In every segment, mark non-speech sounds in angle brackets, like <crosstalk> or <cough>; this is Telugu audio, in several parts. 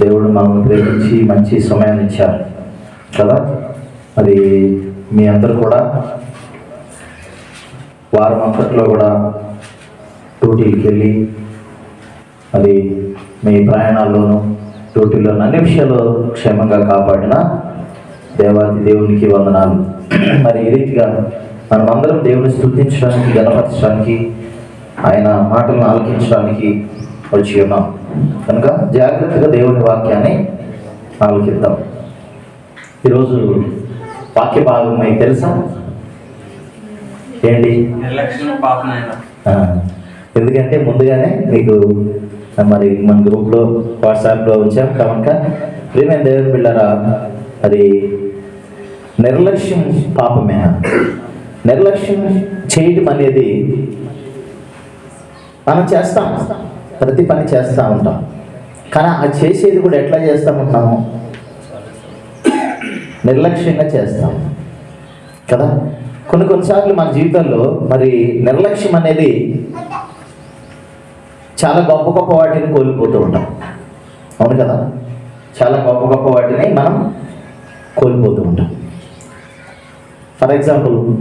దేవుడు మనం ప్రేమించి మంచి సమయాన్ని ఇచ్చారు. కదా? మరి మీ అందరూ కూడా వారం అంతట్లో కూడా డ్యూటీకి వెళ్ళి మరి మీ ప్రయాణాల్లోనూ డ్యూటీలో అన్ని విషయాలు క్షేమంగా కాపాడిన దేవాది దేవునికి వందనాలు. మరి ఈ రీతిగా మనమందరం దేవుని స్థుతించడానికి గణపరచడానికి ఆయన మాటలను ఆలకించడానికి వచ్చి ఉన్నాం. కనుక జాగ్రత్తగా దేవుని వాక్యాన్ని ఆలకిద్దాం. ఈరోజు వాక్య భాగం మీకు తెలుసా? ఏంటి? ఎందుకంటే ముందుగానే మీకు మరి మన గ్రూప్లో వాట్సాప్లో వచ్చాం. కనుక ప్రియమైన దేవుని బిళ్ళరా అది నిర్లక్ష్యం పాపమే. నిర్లక్ష్యం చేయటం అనేది మనం చేస్తాం. ప్రతి పని చేస్తూ ఉంటాం. కానీ ఆ చేసేది కూడా ఎట్లా చేస్తూ ఉంటాము? నిర్లక్ష్యంగా చేస్తాం కదా? కొన్ని కొన్నిసార్లు మన జీవితంలో మరి నిర్లక్ష్యం అనేది చాలా గొప్ప గొప్ప వాటిని కోల్పోతూ ఉంటాం. అవును కదా? చాలా గొప్ప గొప్ప వాటిని మనం కోల్పోతూ ఉంటాం. ఫర్ ఎగ్జాంపుల్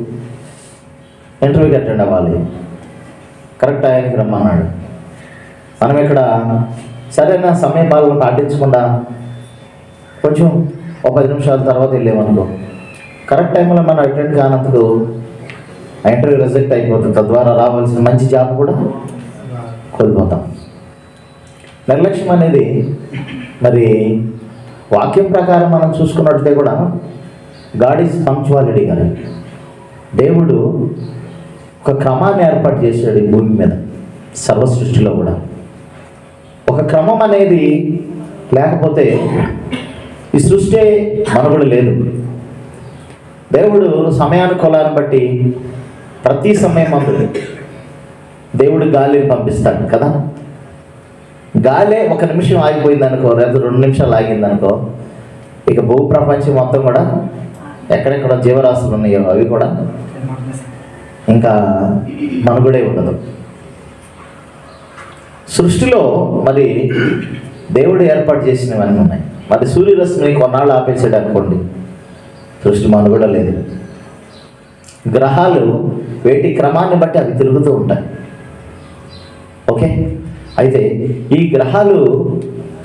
ఇంటర్వ్యూకి అటెండ్ అవ్వాలి. కరెక్ట్ టైంకి రమ్మన్నాడు. మనం ఇక్కడ సరైన సమయ భాగం పాటించకుండా కొంచెం ఒక పది నిమిషాల తర్వాత వెళ్ళామనుకో. కరెక్ట్ టైంలో మనం అటెండ్ కానందుకు ఆ ఇంటర్వ్యూ రిజెక్ట్ అయిపోతుంది. తద్వారా రావాల్సిన మంచి జాబ్ కూడా కోల్పోతాం. నిర్లక్ష్యం అనేది మరి వాక్యం ప్రకారం మనం చూసుకున్నట్లయితే కూడా గాడ్ ఈజ్ పంక్చువాలిటీ కానీ దేవుడు ఒక క్రమాన్ని ఏర్పాటు చేశాడు ఈ భూమి మీద సర్వ సృష్టిలో కూడా. ఒక క్రమం అనేది లేకపోతే ఈ సృష్టి మనుగడ లేదు. దేవుడు సమయానుకూలాన్ని బట్టి ప్రతి సమయం అందు దేవుడు గాలిని పంపిస్తాడు కదా? గాలే ఒక నిమిషం ఆగిపోయింది అనుకో లేదా రెండు నిమిషాలు ఆగింది అనుకో ఇక భూ ప్రపంచం మొత్తం కూడా ఎక్కడెక్కడ జీవరాశులు ఉన్నాయో అవి కూడా ఇంకా మనుగడే ఉండదు. సృష్టిలో మరి దేవుడు ఏర్పాటు చేసినవన్నీ ఉన్నాయి. మరి సూర్యరశ్మిని కొన్నాళ్ళు ఆపేసాడు అనుకోండి. సృష్టి మనుగడ లేదు. గ్రహాలు వేటి క్రమాన్ని బట్టి అవి తిరుగుతూ ఉంటాయి. ఓకే? అయితే ఈ గ్రహాలు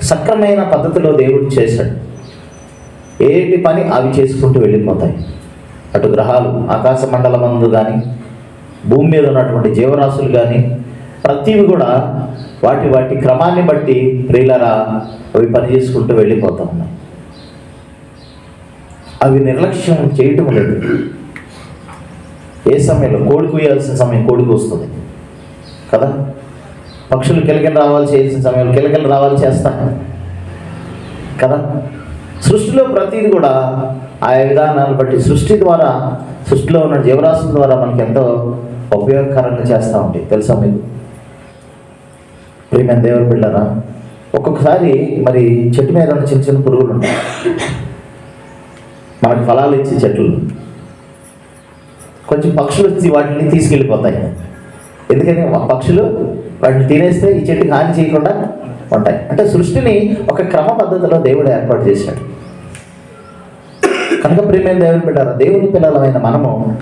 సక్రమైన పద్ధతిలో దేవుడు చేశాడు. ఏటి పని అవి చేసుకుంటూ వెళ్ళిపోతాయి. అటు గ్రహాలు ఆకాశ మండలమందు కానీ భూమి మీద ఉన్నటువంటి జీవరాశులు కానీ ప్రతివి కూడా వాటి వాటి క్రమాన్ని బట్టి ప్రియులరా అవి పని చేసుకుంటూ వెళ్ళిపోతూ ఉన్నాయి. అవి నిర్లక్ష్యం చేయటం లేదు. ఏ సమయంలో? కోడి కూయాల్సిన సమయం కోడికి వస్తుంది. కదా? పక్షులు కిలకిల రావాలి చేయాల్సిన సమయంలో కిలకిల రావాలి చేస్తాయి కదా? సృష్టిలో ప్రతిది కూడా ఆయా విధానాలను బట్టి సృష్టి ద్వారా సృష్టిలో ఉన్న జీవరాశుల ద్వారా మనకి ఎంతో ఉపయోగకరంగా చేస్తూ ఉంటాయి. తెలుసా మీకు? ప్రియమైన దేవుని బిళ్ళరా ఒక్కొక్కసారి మరి చెట్టు మీద ఉన్న చిన్న చిన్న పురుగులు ఉంటాయి. మనకి ఫలాలు ఇచ్చే చెట్లు. కొంచెం పక్షులు వచ్చి వాటిని తీసుకెళ్ళిపోతాయి. ఎందుకని? పక్షులు వాటిని తినేస్తే ఈ చెట్టుకి హాని చేయకుండా ఉంటాయి. అంటే సృష్టిని ఒక క్రమ పద్ధతిలో దేవుడు ఏర్పాటు చేశాడు. కనుక ప్రేమైన దేవుని బిడ్డారా దేవుని పిల్లలమైన మనము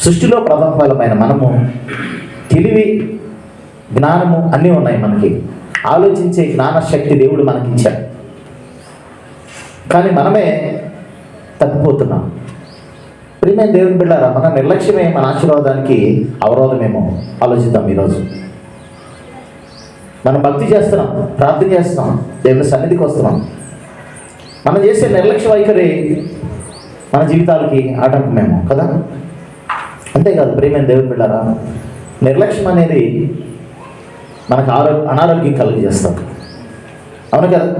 సృష్టిలో ప్రథమ మనము తెలివి జ్ఞానము అన్నీ ఉన్నాయి మనకి. ఆలోచించే జ్ఞానశక్తి దేవుడు మనకిచ్చాడు. కానీ మనమే తప్పిపోతున్నాం. ప్రియమైన దేవుని బిడ్డారా మన నిర్లక్ష్యమే మన ఆశీర్వాదానికి అవరోధమేమో ఆలోచిద్దాం ఈరోజు. మనం భక్తి చేస్తున్నాం ప్రార్థన చేస్తున్నాం దేవుని సన్నిధికి వస్తున్నాం. మనం చేసే నిర్లక్ష్య వైఖరి మన జీవితాలకి ఆటంకమేమో కదా? అంతేకాదు ప్రియమైన దేవుని బిడ్డారా నిర్లక్ష్యం అనేది మనకు ఆరో అనారోగ్యం కలుగజేస్తుంది అవును కదా?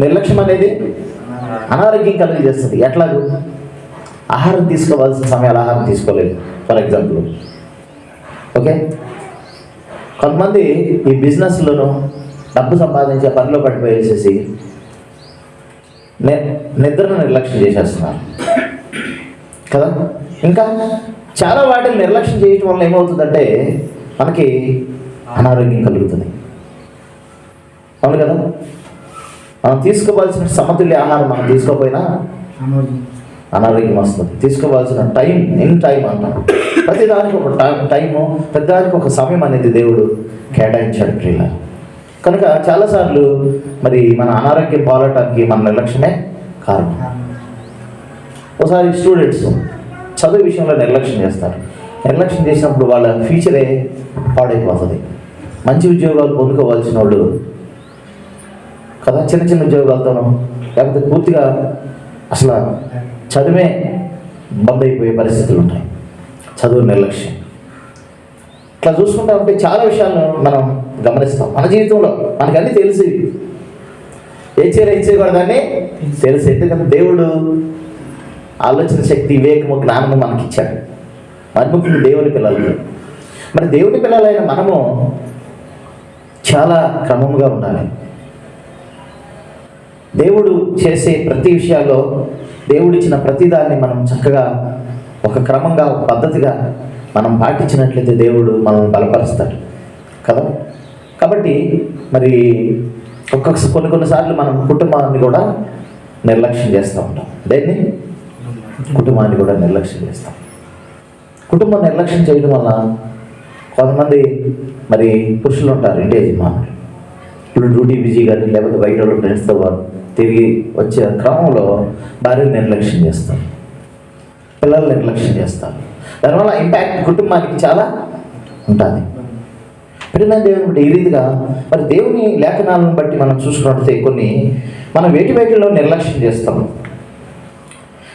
నిర్లక్ష్యం అనేది అనారోగ్యం కలుగజేస్తుంది ఎట్లాగూ? ఆహారం తీసుకోవాల్సిన సమయాలు ఆహారం తీసుకోలేదు. For example. ఓకే? కొంతమంది ఈ బిజినెస్లోనూ డబ్బు సంపాదించే పనిలో పడిపోయేసేసి ని నిద్రను నిర్లక్ష్యం చేసేస్తున్నారు. కదా? ఇంకా చాలా వాటిని నిర్లక్ష్యం చేయటం వల్ల ఏమవుతుందంటే మనకి అనారోగ్యం కలుగుతుంది. అవును కదా? మనం తీసుకోవాల్సిన సమతుల్య ఆహారం మనం తీసుకోకపోయినా అనారోగ్యం. వస్తుంది. తీసుకోవాల్సిన టైం ఇన్ టైం అంటాం. ప్రతిదానికి ఒక టైం టైము ప్రతిదానికి ఒక సమయం అనేది దేవుడు కేటాయించాడు ప్రియుల. కనుక చాలాసార్లు మరి మన అనారోగ్యం పాలటానికి మన నిర్లక్ష్యమే కారణం. ఒకసారి స్టూడెంట్స్ చదువు విషయంలో నిర్లక్ష్యం చేస్తారు. నిర్లక్ష్యం చేసినప్పుడు వాళ్ళ ఫ్యూచరే పాడైపోతుంది. మంచి ఉద్యోగాలు పొందుకోవాల్సిన వాళ్ళు కదా చిన్న చిన్న ఉద్యోగాలతోనూ లేకపోతే పూర్తిగా అసలు చదివే బంద్ అయిపోయే పరిస్థితులు ఉంటాయి చదువు నిర్లక్ష్యం. ఇట్లా చూసుకుంటా ఉంటే చాలా విషయాలను మనం గమనిస్తాం. మన జీవితంలో మనకన్నీ అన్నీ తెలిసి. ఏ చీర ఏ తెలుసు. ఎందుకంటే దేవుడు ఆలోచన శక్తి వివేకము జ్ఞానము మనకిచ్చాడు. మరి ముఖ్యంగా దేవుని పిల్లలు. మరి దేవుని పిల్లలైన మనము చాలా క్రమముగా ఉండాలి. దేవుడు చేసే ప్రతి విషయాల్లో దేవుడిచ్చిన ప్రతిదాన్ని మనం చక్కగా ఒక క్రమంగా ఒక పద్ధతిగా మనం పాటించినట్లయితే దేవుడు మనల్ని బలపరుస్తాడు. కదా? కాబట్టి మరి ఒక్కొక్క కొన్ని కొన్నిసార్లు మనం కుటుంబాన్ని కూడా నిర్లక్ష్యం చేస్తూ ఉంటాం. దేన్ని? కుటుంబాన్ని కూడా నిర్లక్ష్యం చేస్తాం. కుటుంబం నిర్లక్ష్యం చేయడం వల్ల కొంతమంది మరి పురుషులు ఉంటారు ఇంటి యజమానులు ఇప్పుడు డ్యూటీ బిజీ కానీ లేకపోతే బయట వాళ్ళు ఫ్రెండ్స్తో వారు తిరిగి వచ్చే క్రమంలో భార్యను నిర్లక్ష్యం చేస్తారు. పిల్లలు నిర్లక్ష్యం చేస్తారు. దానివల్ల ఇంపాక్ట్ కుటుంబానికి చాలా ఉంటుంది. ప్రేమ దేవుని బట్టి ఈ రీతిగా మరి దేవుని లేఖనాలను బట్టి మనం చూసుకున్నట్లయితే కొన్ని మనం వేటి వేటిలో నిర్లక్ష్యం చేస్తాం.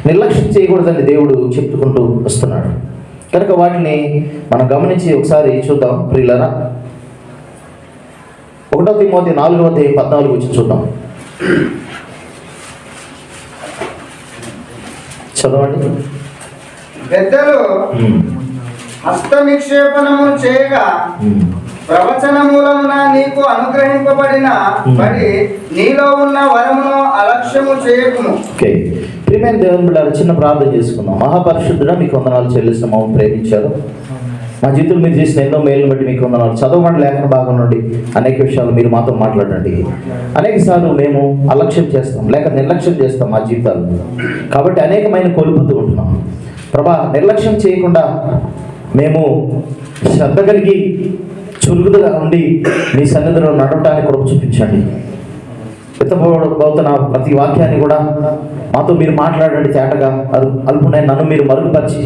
నిర్లక్ష్యం చేయకూడదని దేవుడు చెప్పుకుంటూ వస్తున్నాడు. కనుక వాటిని మనం గమనించి ఒకసారి చూద్దాం ప్రియులరా. ఒకటో తిమోతి నాలుగవ అధ్యాయం పద్నాలుగు వచ్చి చూద్దాం. చదవండి. పెద్దలు ఉమ్, హస్త నిక్షేపణము చేయగా. ప్రవచన మూలమున నీకు అనుగ్రహింపబడిన బడి నీలో ఉన్న వరమును ఓకే. ప్రియమైన దేవుని బిడ్డారు చిన్న ప్రార్థన చేసుకుందాం. మహాపరిశుద్ధుడ మీకు వందనాలు చెల్లిస్తాం మమ్మల్ని ప్రేమించారు. మా జీవితంలో మీరు చేసిన ఎన్నో మేలును బట్టి మీకు వందనాలు. చదవమని లేఖన భాగం నుండి అనేక విషయాలు మీరు మాతో మాట్లాడండి. అనేక సార్లు మేము అలక్ష్యం చేస్తాం లేక నిర్లక్ష్యం చేస్తాం మా జీవితాలు కాబట్టి అనేకమైన కోల్పోతూ ఉంటున్నాం. ప్రభా నిర్లక్ష్యం చేయకుండా మేము శ్రద్ధ కలిగి చురుకుగా ఉండి మీ సన్నిధిలో నడవటానికి కృప చూపించండి. ఎత్తబోతున్న ప్రతి వాక్యాన్ని కూడా మాతో మీరు మాట్లాడండి తేటగా అది అల్పునై నన్ను మీరు మరుగుపరిచి.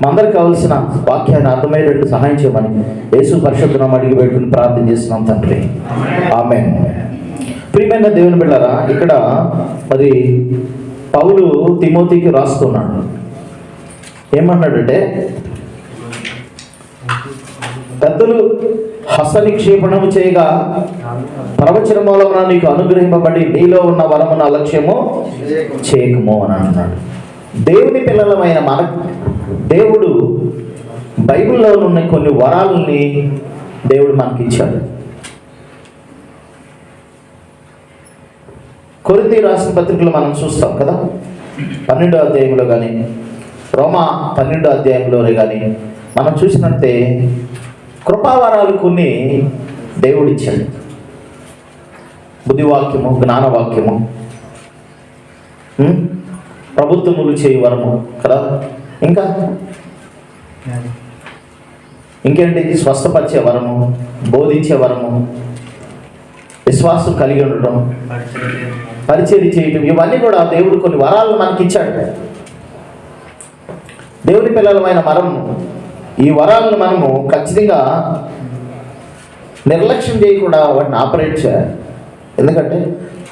మా అందరికి కావలసిన వాక్యాన్ని అర్థమయ్యేటట్టు సహాయం చేయమని యేసు పరిశుద్ధనం అడిగి పెట్టుకుని ప్రార్థన చేస్తున్నాం తండ్రి. ఆమె ప్రియమైన దేవుని బిళ్ళరా ఇక్కడ మరి పౌలు తిమోతికి రాస్తున్నాడు. ఏమన్నాడంటే పెద్దలు హస్త నిక్షేపణము చేయగా ప్రవచన మూలమున నీకు అనుగ్రహింపబడి నీలో ఉన్న వరమున అలక్ష్యము చేయకము అని అంటున్నాడు దేవుని పిల్లలమైన మన దేవుడు బైబిల్లో ఉన్న కొన్ని వరాలని దేవుడు మనకి ఇచ్చాడు కొరింథీ రాసిన పత్రికలు మనం చూస్తాం కదా. పన్నెండో అధ్యాయంలో కానీ రోమా పన్నెండో అధ్యాయంలోనే కానీ మనం చూసినట్టే కృపావరాలు కొన్ని దేవుడిచ్చాడు. బుద్ధివాక్యము జ్ఞానవాక్యము ప్రభుత్వములు చేయి వరము కదా? ఇంకా? ఇంకేంటి? స్వస్థపరిచే వరము బోధించే వరము విశ్వాసం కలిగి ఉండటం పరిచయం చేయటం ఇవన్నీ కూడా దేవుడు కొన్ని వరాలు మనకి ఇచ్చాడు దేవుని పిల్లలమైన మనం ఈ వరాలను మనము ఖచ్చితంగా నిర్లక్ష్యం చేయకుండా వాటిని ఆపరేట్ చేయాలి. ఎందుకంటే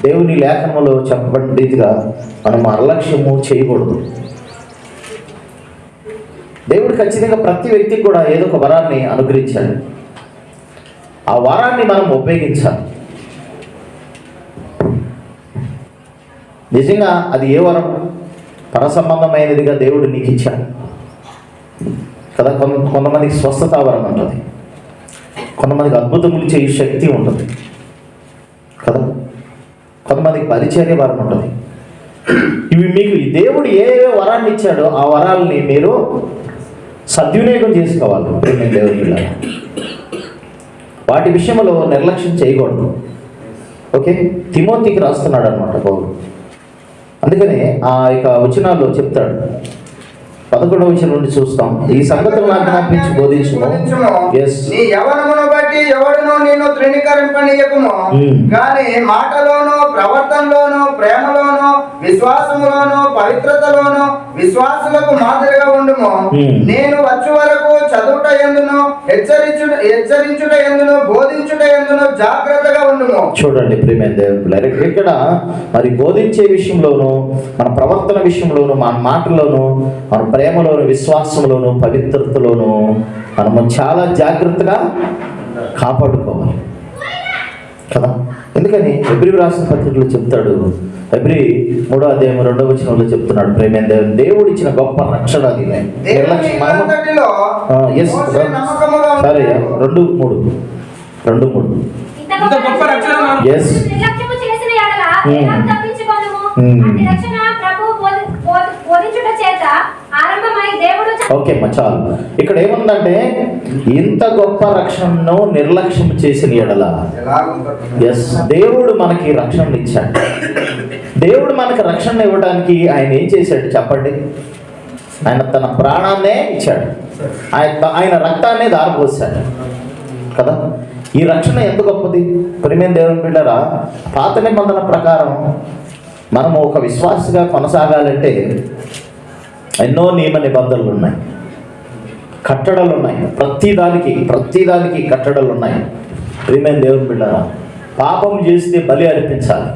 దేవుని లేఖనంలో చెప్పబడిన రీతిగా మనం అలక్ష్యము చేయకూడదు. దేవుడు ఖచ్చితంగా ప్రతి వ్యక్తికి కూడా ఏదో ఒక వరాన్ని అనుగ్రహించాడు ఆ వరాన్ని మనం ఉపయోగించాలి. నిజంగా అది ఏ వరం? పరసంబంధమైనదిగా దేవుడు నీకు ఇచ్చాడు. కదా కొంత కొంతమందికి స్వస్థత వరం ఉంటుంది. కొంతమందికి అద్భుతములు చేయ శక్తి ఉంటుంది. కదా? కొంతమందికి పరిచర్య వరం ఉంటుంది. ఇవి మీకు ఈ దేవుడు ఏ ఏ వరాన్ని ఇచ్చాడో ఆ వరాలని మీరు సద్వినియోగం చేసుకోవాలి ప్రేమ దేవుని వాటి విషయంలో నిర్లక్ష్యం చేయకూడదు. ఓకే? తిమోతికి రాస్తున్నాడు అనమాట పౌరుడు అందుకనే ఆ యొక్క వచనాల్లో చెప్తాడు. పదకొండవ విషయం నుండి చూస్తాం ఈ సంగతులు నాకు బోధించుము. ఎస్ నీ యవనమును బట్టి ఎవడును నిన్ను తృణీకరింపనీయకుము Hmm. కానీ మాటలోను ప్రవర్తనలోను ప్రేమలోను విశ్వాసములోను పవిత్రతలోను విశ్వాసులకు మాదిరిగా ఉండుము. నేను వచ్చే వరకు చదువుట ఎందును హెచ్చరించుట హెచ్చరించుట ఎందును బోధించుట ఎందును జాగ్రత్తగా ఉండుము. చూడండి దేవుడు ఇక్కడ మరి బోధించే విషయంలోను మన ప్రవర్తన విషయంలోను మన మాటలోను మన ప్రేమలోను విశ్వాసంలోను పవిత్రతలోను మనము చాలా జాగ్రత్తగా కాపాడుకోవాలి. కదా? ఎందుకని ఎబ్రి రాసిన పత్రికలో చెప్తాడు. ఎబ్రి మూడో అధ్యాయం రెండో వచనంలో చెప్తున్నాడు. ప్రేమైన దేవుడు దేవుడు ఇచ్చిన గొప్ప రక్షణ సరే. రెండు మూడు. రెండు మూడు. ఇంత చేత ఆరంభమై దేవుడు ఓకే చాలు. ఇక్కడ ఏముందంటే ఇంత గొప్ప రక్షణను నిర్లక్ష్యం చేసిన ఎడల ఎస్ దేవుడు మనకి రక్షణ ఇచ్చాడు. దేవుడు మనకి రక్షణ ఇవ్వడానికి ఆయన ఏం చేశాడు చెప్పండి? ఆయన తన ప్రాణాన్నే ఇచ్చాడు. ఆయన ఆయన రక్తాన్నే దారిపోసాడు కదా? ఈ రక్షణ ఎంత గొప్పది? ప్రేమైన దేవుని బిడ్డరా పాత నిబంధన ప్రకారం మనము ఒక విశ్వాసగా కొనసాగాలంటే ఎన్నో నియమ నిబంధనలు ఉన్నాయి. కట్టడలు ఉన్నాయి ప్రతిదానికి దానికి దానికి కట్టడలు ఉన్నాయి ప్రియమైన దేవుని బిడ్డరా పాపం చేస్తే బలి అర్పించాలి.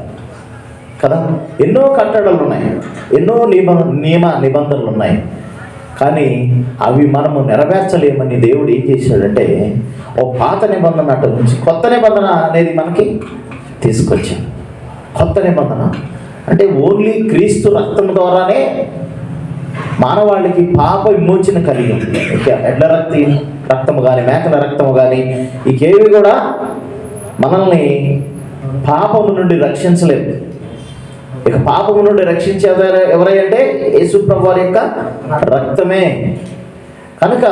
కదా? ఎన్నో కట్టడలు ఉన్నాయి ఎన్నో నియమ నియమ నిబంధనలు ఉన్నాయి కానీ అవి మనము నెరవేర్చలేమని దేవుడు ఏం చేశాడంటే ఓ పాత నిబంధన అటు నుంచి కొత్త నిబంధన అనేది మనకి తీసుకొచ్చింది కొత్త నిబంధన. అంటే ఓన్లీ క్రీస్తు రక్తం ద్వారానే మానవాళికి పాప విమోచన కలిగి ఉంది. ఎడ్ల రక్తి రక్తము కానీ మేకల రక్తము కానీ ఇకేవి కూడా మనల్ని పాపము నుండి రక్షించలేదు. ఇక పాపము నుండి రక్షించేది ఎవరైంటే యేసుప్రభు వారి యొక్క రక్తమే. కనుక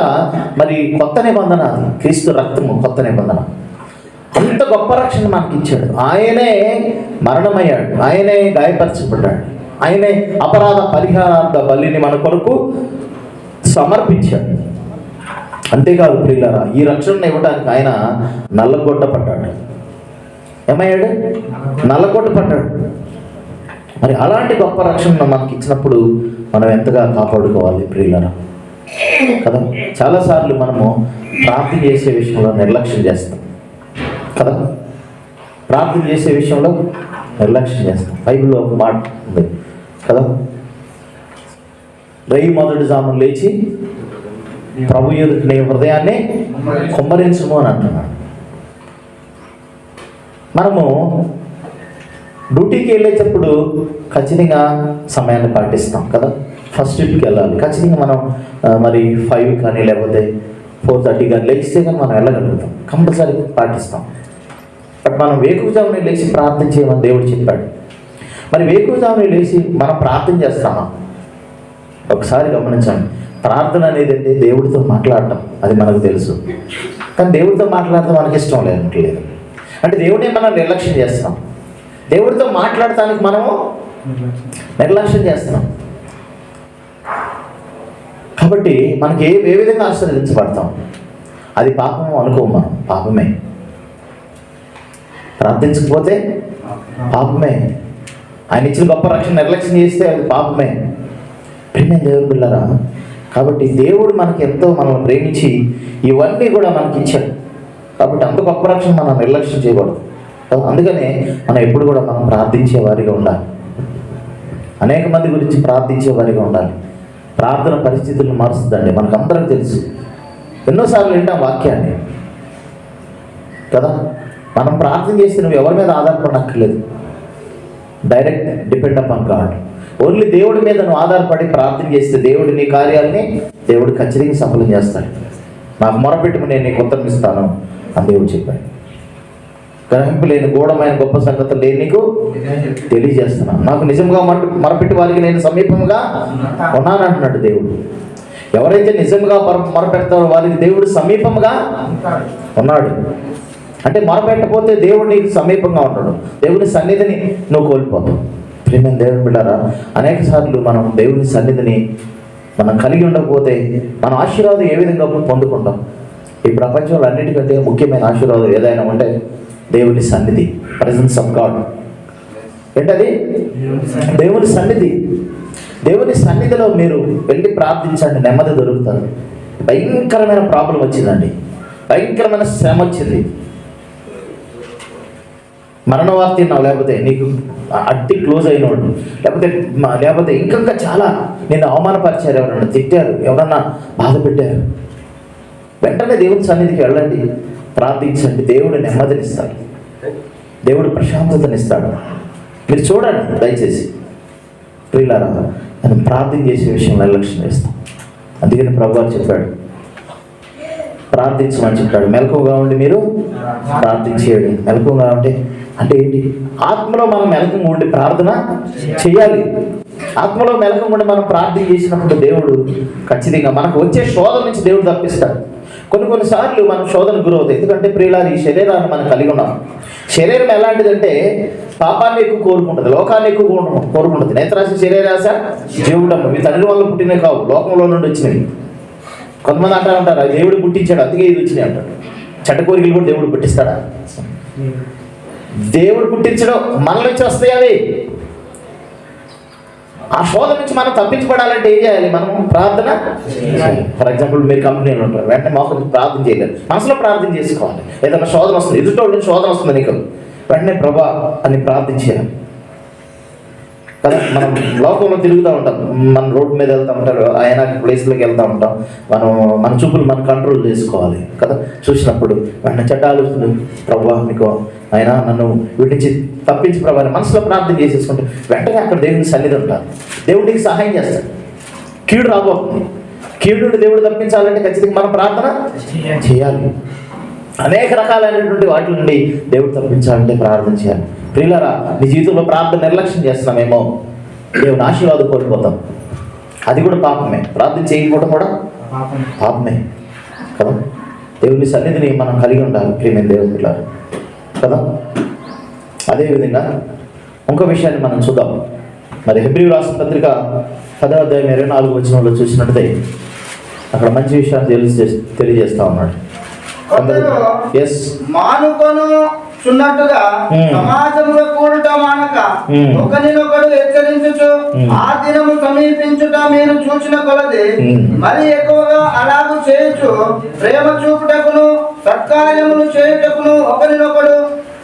మరి కొత్త నిబంధన క్రీస్తు రక్తము కొత్త నిబంధన. అంత గొప్ప రక్షణ మనకి ఇచ్చాడు ఆయనే మరణమయ్యాడు. ఆయనే గాయపరచబడ్డాడు. ఆయనే అపరాధ పరిహారార్థ బలిని మన కొరకు సమర్పించాడు. అంతేకాదు ప్రియులరా ఈ రక్షణను ఇవ్వడానికి ఆయన నల్లగొట్టపడ్డాడు ఏమయ్యాడు? నల్లగొట్టపడ్డాడు మరి అలాంటి గొప్ప రక్షణను మనకి ఇచ్చినప్పుడు మనం ఎంతగా కాపాడుకోవాలి ప్రియులరా? కదా చాలాసార్లు మనము ప్రార్థన చేసే విషయంలో నిర్లక్ష్యం చేస్తాం. కదా ప్రార్థన చేసే విషయంలో నిర్లక్ష్యం చేస్తాం. బైబిల్లో ఒక మాట ఉంది. కదా? రేయి మొదటి జామున లేచి ప్రభు నీ హృదయాన్ని కుమ్మరించుము అని అంటున్నాడు. మనము డ్యూటీకి వెళ్ళేటప్పుడు ఖచ్చితంగా సమయాన్ని పాటిస్తాం కదా? ఫస్ట్ ట్రిప్కి వెళ్ళాలి. ఖచ్చితంగా మనం మరి ఫైవ్ కానీ లేకపోతే ఫోర్ థర్టీ కానీ లేచితే కానీ మనం వెళ్ళగలుగుతాం. కంపల్సరీ పాటిస్తాం. బట్ మనం వేకువజామునే లేచి ప్రార్థన చేయమని దేవుడు చెప్పాడు. మరి వేకువజామునే లేచి మనం ప్రార్థన చేస్తామా? ఒకసారి గమనించండి. ప్రార్థన అనేది అంటే దేవుడితో మాట్లాడటం. అది మనకు తెలుసు. కానీ దేవుడితో మాట్లాడటం మనకి ఇష్టం లేదంటలేదు అంటే దేవుడిని మనం నిర్లక్ష్యం చేస్తున్నాం దేవుడితో మాట్లాడటానికి మనము నిర్లక్ష్యం చేస్తున్నాం. కాబట్టి మనకి ఏ ఏ విధంగా ఆశీర్వదించబడతాం? అది పాపము అనుకోము మనం. పాపమే. ప్రార్థించకపోతే పాపమే. ఆయన ఇచ్చిన గొప్ప రక్షణ నిర్లక్ష్యం చేస్తే అది పాపమే. ప్రేమ దేవుడు పిల్లరా కాబట్టి దేవుడు మనకి ఎంతో మనల్ని ప్రేమించి ఇవన్నీ కూడా మనకి ఇచ్చాడు కాబట్టి అంత గొప్ప రక్షణ మనం నిర్లక్ష్యం చేయకూడదు. అందుకనే మనం ఎప్పుడు కూడా మనం ప్రార్థించే వారిగా ఉండాలి. అనేక మంది గురించి ప్రార్థించే వారిగా ఉండాలి. ప్రార్థన పరిస్థితులను మారుస్తుందండి మనకు అందరికి తెలుసు. ఎన్నోసార్లు వింటాం వాక్యాన్ని. కదా మనం ప్రార్థన చేస్తే నువ్వు ఎవరి మీద ఆధారపడక్కర్లేదు. Direct depend upon God only దేవుడి మీద నువ్వు ఆధారపడి ప్రార్థన చేస్తే దేవుడు నీ కార్యాలని దేవుడు ఖచ్చితంగా సఫలం చేస్తాడు. నాకు మొరపెట్టుము నేను నీకు ఉత్తరం ఇస్తాను అని దేవుడు చెప్పాడు. గ్రహింపు లేని గూఢమైన గొప్ప సంగతులు లేని నీకు తెలియజేస్తున్నాను. నాకు నిజంగా మర మొరపెట్టి వారికి నేను సమీపంగా ఉన్నానంటున్నాడు దేవుడు. ఎవరైతే నిజంగా మొర మొరపెడతారో వారికి దేవుడు సమీపంగా ఉన్నాడు. అంటే మొరపెట్టపోతే దేవుడు నీకు సమీపంగా ఉంటాడు దేవుని సన్నిధిని నువ్వు కోల్పోతావు ప్రేమ దేవుని బిడ్డారా అనేక సార్లు మనం దేవుని సన్నిధిని మనం కలిగి ఉండకపోతే మన ఆశీర్వాదం ఏ విధంగా పొందుకుంటాం? ఈ ప్రపంచంలో అన్నిటికంటే ముఖ్యమైన ఆశీర్వాదం ఏదైనా ఉంటే దేవుని సన్నిధి ప్రజెన్స్ ఆఫ్ గాడ్ ఏంటది? దేవుని సన్నిధి. దేవుని సన్నిధిలో మీరు వెళ్ళి ప్రార్థించండి నెమ్మది దొరుకుతుంది. భయంకరమైన ప్రాబ్లం వచ్చిందండి. భయంకరమైన శ్రమ వచ్చింది. మరణ వార్త విన్నావు? లేకపోతే నీకు అడ్డి క్లోజ్ అయినోడు? లేకపోతే లేకపోతే ఇంకా చాలా నిన్ను అవమానపరిచారు ఎవరన్నా తిట్టారు? ఎవరన్నా బాధ పెట్టారు? వెంటనే దేవుని సన్నిధికి వెళ్ళండి. ప్రార్థించండి. దేవుడు నెమ్మదినిస్తాడు. దేవుడు ప్రశాంతతనిస్తాడు. మీరు చూడండి దయచేసి. ప్రియులారా నేను ప్రార్థన చేసే విషయంలో నిర్లక్ష్యం చేస్తాం అందుకని ప్రభు చెప్పాడు. ప్రార్థించమని చెప్పాడు. మెలకువగా ఉండి మీరు ప్రార్థించేయండి. మెలకువగా ఉంటే అంటే ఏంటి? ఆత్మలో మనం మెలకం ఉండి ప్రార్థన చేయాలి. ఆత్మలో మెలకం ఉండి మనం ప్రార్థన చేసినప్పుడు దేవుడు ఖచ్చితంగా మనకు వచ్చే శోధన నుంచి దేవుడు తప్పిస్తాడు. కొన్ని కొన్నిసార్లు మనం శోధన గురవుతాయి ఎందుకంటే ప్రియులారి ఈ శరీరాన్ని మనం కలిగి ఉన్నాం. శరీరం ఎలాంటిదంటే పాపాన్ని ఎక్కువ కోరుకుంటుంది లోకాన్ని ఎక్కువ కోరుకుంటుంది. నేత్రాశ శరీరాశ జీవుడమ్మ మీ తండ్రి వల్ల పుట్టినవి కావు లోకంలో నుండి వచ్చినవి. కొంతమంది అంటారు ఉంటారు దేవుడు పుట్టించాడు అందుకే ఇది వచ్చినాయి అంటాడు చెడ్డ కోరికలు కూడా దేవుడు పుట్టిస్తాడా? దేవుడు పుట్టించడం మన నుంచి వస్తాయి అవి. ఆ శోధ నుంచి మనం తప్పించబడాలంటే ఏం చేయాలి? మనం ప్రార్థన ఫర్ ఎగ్జాంపుల్ మీరు కంపెనీలో ఉంటారు. వెంటనే మాకు ప్రార్థన చేయలేదు. మనసులో ప్రార్థన చేసుకోవాలి. ఏదైనా శోధన వస్తుంది. ఎదుటోళ్ళ నుంచి శోధన వస్తుంది నీకు. వెంటనే ప్రభా అని ప్రార్థించేయాలి. కదా మనం లోకంలో తిరుగుతూ ఉంటాం. మన రోడ్డు మీద వెళ్తూ ఉంటారు. ఆయన ప్లేస్లోకి వెళ్తూ ఉంటాం. మనం మన చూపులు మనం కంట్రోల్ చేసుకోవాలి కదా. చూసినప్పుడు వెంటనే చెడ్డ ఆలోచనలు. ప్రభా మీకు ఆయన నన్ను వీటి నుంచి తప్పించి ప్రభా అని మనసులో ప్రార్థన చేసేసుకుంటే వెంటనే అక్కడ దేవుని సన్నిధి ఉంటారు దేవుడికి సహాయం చేస్తాడు. కీడు రాబోతుంది. కీడు దేవుడు తప్పించాలంటే ఖచ్చితంగా మనం ప్రార్థన చేయాలి. అనేక రకాలైనటువంటి వాటి నుండి దేవుడు తప్పించాలంటే ప్రార్థన చేయాలి. ప్రియులరా నీ జీవితంలో ప్రార్థన నిర్లక్ష్యం చేస్తున్నామేమో దేవుని ఆశీర్వాదం కోల్పోతాం. అది కూడా పాపమే. ప్రార్థన చేయకపోవడం కూడా పాపమే. కదా? దేవుని సన్నిధిని మనం కలిగి ఉండాలి ప్రియమైన దేవుని పిల్లలు కదా? అదేవిధంగా ఇంకో విషయాన్ని మనం చూద్దాం. మరి హెబ్రి రాసిన పత్రిక పదవ అధ్యాయం ఇరవై నాలుగు వచ్చిన చూసినట్టే అక్కడ మంచి విషయాన్ని తెలియజే తెలియజేస్తా ఉన్నాడు. ఎస్ మానుకొను చున్నట్టుగా Hmm. సమాజంలో కూడుట మానక Hmm. ఒకరినొకడు హెచ్చరించుచు. ఆ దినము సమీపించుట మీరు చూచిన కొలది. మరి ఎక్కువగా అలాగు చేయొచ్చు ప్రేమ చూపుటకును సత్కార్యములు చేయుటకును ఒకరినొకడు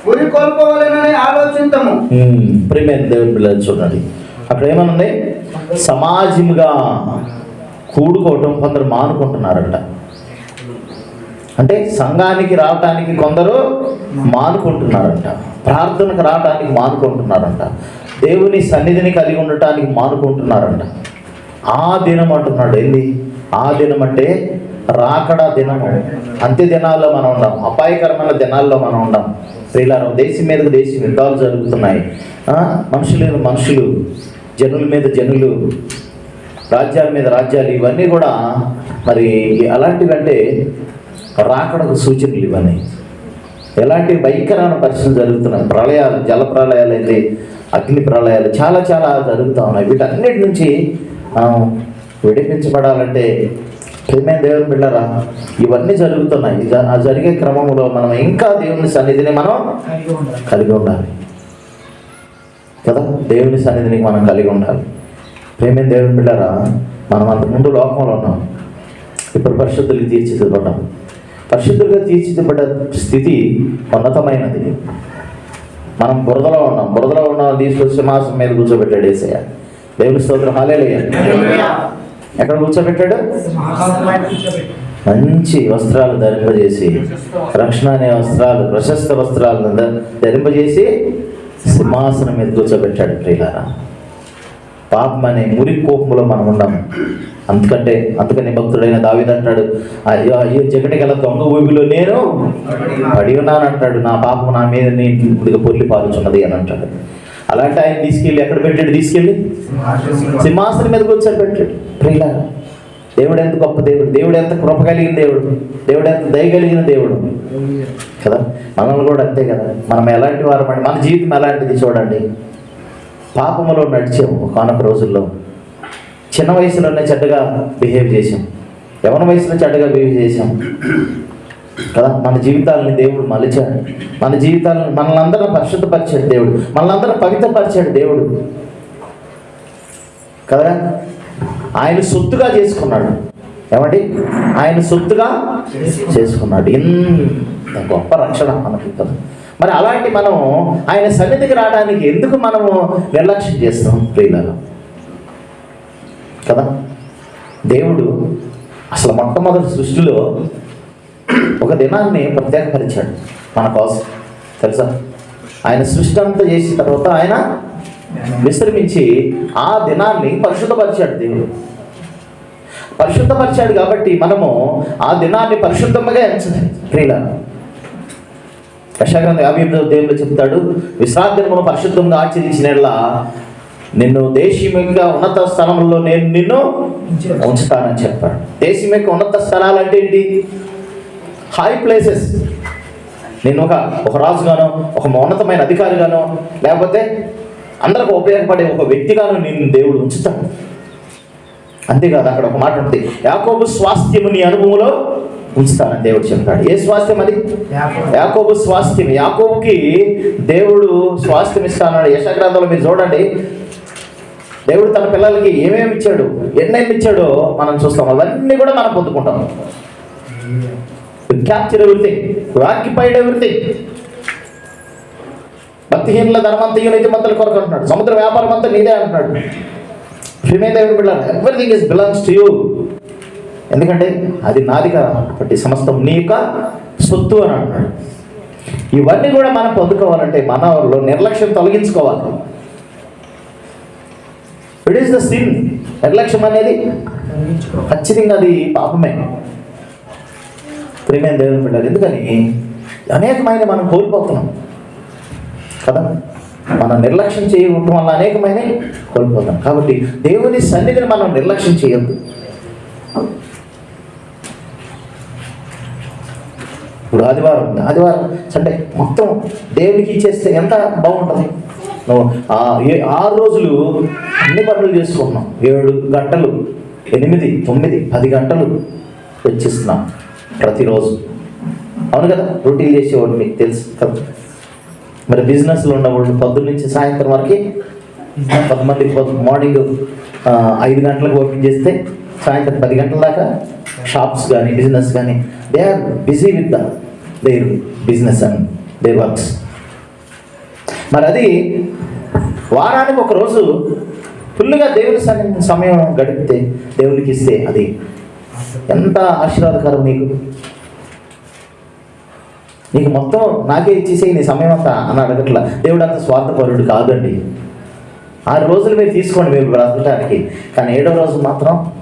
ఉరి కొల్పవలెనని ఆలోచింతము ప్రియమైన దేవుని పిల్లలు చూడండి అక్కడ ఏమనుంది సమాజముగా కూడుకోవటం కొందరు మానుకుంటున్నారంట అంటే సంఘానికి రావటానికి కొందరు మానుకుంటున్నారంట. ప్రార్థనకు రావటానికి మానుకుంటున్నారంట. దేవుని సన్నిధిని కలిగి ఉండటానికి మానుకుంటున్నారంట. ఆ దినం అంటున్నాడు ఏంది? ఆ దినం అంటే రాకడా దినము అంత్య దినాల్లో మనం ఉన్నాం అపాయకరమైన దినాల్లో మనం ఉన్నాం స్త్రీలారం దేశం మీదకు దేశం యుద్ధాలు జరుగుతున్నాయి. మనుషులు మనుషులు జనుల మీద జనులు రాజ్యాల మీద రాజ్యాలు ఇవన్నీ కూడా మరి అలాంటివంటే రాకడకు సూచనలు ఇవన్నీ ఎలాంటి భయంకరమైన పరిస్థితులు జరుగుతున్నాయి. ప్రళయాలు జల ప్రళయాలు అయితే అగ్ని ప్రళయాలు చాలా చాలా జరుగుతూ ఉన్నాయి. వీటన్నిటి నుంచి మనం విడిపించబడాలంటే ప్రేమైన దేవుని బిళ్ళరా? ఇవన్నీ జరుగుతున్నాయి. ఆ జరిగే క్రమంలో మనం ఇంకా దేవుని సన్నిధిని మనం కలిగి ఉండాలి. కదా? దేవుని సన్నిధిని మనం కలిగి ఉండాలి. ప్రేమైన దేవుని బిళ్ళరా? మనం అంతకుముందు లోకంలో ఉన్నాం. ఇప్పుడు పరిశుద్ధులకి తీర్చిదిద్దబడ్డాం. పరిశుద్ధులుగా తీర్చిదిద్దబడ్డ స్థితి ఉన్నతమైనది. మనం బురదలో ఉన్నాం. బురదలో ఉన్నాం తీసుకొచ్చి సింహాసనం మీద కూర్చోబెట్టాడు ఏసయ్య. దేవుని స్తోత్రం. హాలేలుయ్య ఎక్కడ కూర్చోబెట్టాడు? మంచి వస్త్రాలు ధరింపజేసి రక్షణ అనే వస్త్రాలు ప్రశస్త వస్త్రాలను ధరింపజేసి సింహాసనం మీద కూర్చోబెట్టాడు ప్రియులారా. పాపం అనే మురి కోపంలో మనం ఉన్నాము అందుకంటే అందుకని భక్తుడైన దావిద అంటాడు అయ్యో అయ్యో జగటి గల దొంగ ఊబిలో నేను పడి ఉన్నాను అంటాడు నా పాపం నా మీద నేను పొల్లి పాలుచున్నది అని అంటాడు. అలాంటి ఆయన తీసుకెళ్ళి ఎక్కడ పెట్టాడు? తీసుకెళ్ళి సింహాసనం మీదకి వచ్చాడు పెట్టాడు. ప్రియుల దేవుడు ఎంత గొప్ప దేవుడు. దేవుడు ఎంత కృప కలిగిన దేవుడు. దేవుడు ఎంత దయ కలిగిన దేవుడు. కదా? మనల్ని కూడా అంతే కదా? మనం ఎలాంటి వారు మన జీవితం ఎలాంటిది చూడండి. పాపములో నడిచాము ఒకనొక రోజుల్లో. చిన్న వయసులోనే చెడ్డగా బిహేవ్ చేసాం యవన వయసులో చెడ్డగా బిహేవ్ చేసాం కదా? మన జీవితాలని దేవుడు మలిచాడు. మన జీవితాలను మనల్ని పరిశుద్ధపరిచాడు దేవుడు. మనల్ని పవిత్రపరిచాడు దేవుడు. కదా? ఆయన సొత్తుగా చేసుకున్నాడు. ఏమండి? ఆయన సొత్తుగా చేసుకున్నాడు. ఇంత గొప్ప రక్షణ మనకి కదా. మరి అలాంటి మనం ఆయన సన్నిధికి రావడానికి ఎందుకు మనము నిర్లక్ష్యం చేస్తాం ప్రియులలో కదా? దేవుడు అసలు మొట్టమొదటి సృష్టిలో ఒక దినాన్ని ప్రత్యేకపరిచాడు మన కోసం. తెలుసా? ఆయన సృష్టి అంతా చేసిన తర్వాత ఆయన విశ్రమించి ఆ దినాన్ని పరిశుద్ధపరిచాడు దేవుడు. పరిశుద్ధపరిచాడు కాబట్టి మనము ఆ దినాన్ని పరిశుద్ధంగా ఎంచాలి ప్రియుల యశాగ్రంథ యాభై ఎనిమిదవ దేవుడు చెప్తాడు విశ్రాంతిని పరిశుద్ధంగా ఆచరించిన నిన్ను దేశం యొక్క ఉన్నత స్థలంలో నేను నిన్ను ఉంచుతానని చెప్పాడు. దేశం యొక్క ఉన్నత స్థలాలు అంటే ఏంటి? హై ప్లేసెస్ నేను ఒక ఒక రాజుగానో ఒక ఉన్నతమైన అధికారిగానో లేకపోతే అందరికి ఉపయోగపడే ఒక వ్యక్తిగాను నేను దేవుడు ఉంచుతాడు. అంతేకాదు అక్కడ ఒక మాట ఉంటుంది యాకోబు స్వాస్థ్యము నీ అనుభవంలో ఉంచుతానని దేవుడు చెప్పాడు ఏ స్వాస్థ్యం అది? యాకోబు. స్వాస్థ్యం యాకోబుకి దేవుడు స్వాస్థ్యం ఇస్తానన్నాడు. యశగ్రంథంలో మీరు చూడండి. దేవుడు తన పిల్లలకి ఏమేమి ఇచ్చాడు? ఎన్నెన్ని ఇచ్చాడో మనం చూస్తాం. అవన్నీ కూడా మనం పొందుకుంటాం. క్యాప్చర్ ఎవ్రీథింగ్ ఆక్యుపైడ్ ఎవ్రీథింగ్ భక్తిహీనుల ధనమంతయు నీతిమంతుల కొరకు అంటున్నాడు. సముద్ర వ్యాపారం అంతా నీదే అంటున్నాడు. శ్రీమేదేవుడు బిళ్ళ everything is belongs to you ఎందుకంటే అది నాదిగా కాబట్టి సమస్తం నీ యొక్క సొత్తు అని అంటున్నాడు. ఇవన్నీ కూడా మనం పొందుకోవాలంటే మనలో నిర్లక్ష్యం తొలగించుకోవాలి. ఇట్ ఈస్ ద సిన్ నిర్లక్ష్యం అనేది ఖచ్చితంగా అది పాపమే. ప్రేమైన దేవుని బిడ్డలు ఎందుకని? అనేకమైన మనం కోల్పోతున్నాం. కదా? మనం నిర్లక్ష్యం చేయడం వల్ల అనేకమైన కోల్పోతాం కాబట్టి దేవుని సన్నిధిని మనం నిర్లక్ష్యం చేయొద్దు. ఆదివారం ఆదివారం సండే మొత్తం దేవునికి ఇచ్చేస్తే ఎంత బాగుంటుంది? నువ్వు ఆరు రోజులు అన్ని పనులు చేసుకుంటున్నాం. ఏడు గంటలు ఎనిమిది తొమ్మిది పది గంటలు వెచ్చిస్తున్నాం ప్రతిరోజు. అవును కదా? రొటీన్ చేసేవాడు మీకు తెలుసు కదా? మరి బిజినెస్లో ఉన్నవాళ్ళు పొద్దున్న నుంచి సాయంత్రం వరకు కొంతమంది పొద్దు మార్నింగ్ ఐదు గంటలకు ఓపెన్ చేస్తే సాయంత్రం పది గంటల దాకా షాప్స్ కానీ బిజినెస్ కానీ they are busy with the their business and they works మరి అది వారానికి ఒక రోజు ఫుల్గా దేవుని సమయం గడిపితే దేవునికి ఇస్తే అది ఎంత ఆశీర్వాదకరం నీకు నీకు మొత్తం నాకే ఇచ్చేసే నీ సమయం అంతా అని అడగట్లా. దేవుడు అంత స్వార్థపరుడు కాదండి. ఆరు రోజులు మీరు తీసుకోండి మీరు బ్రతకడానికి కానీ ఏడో రోజు మాత్రం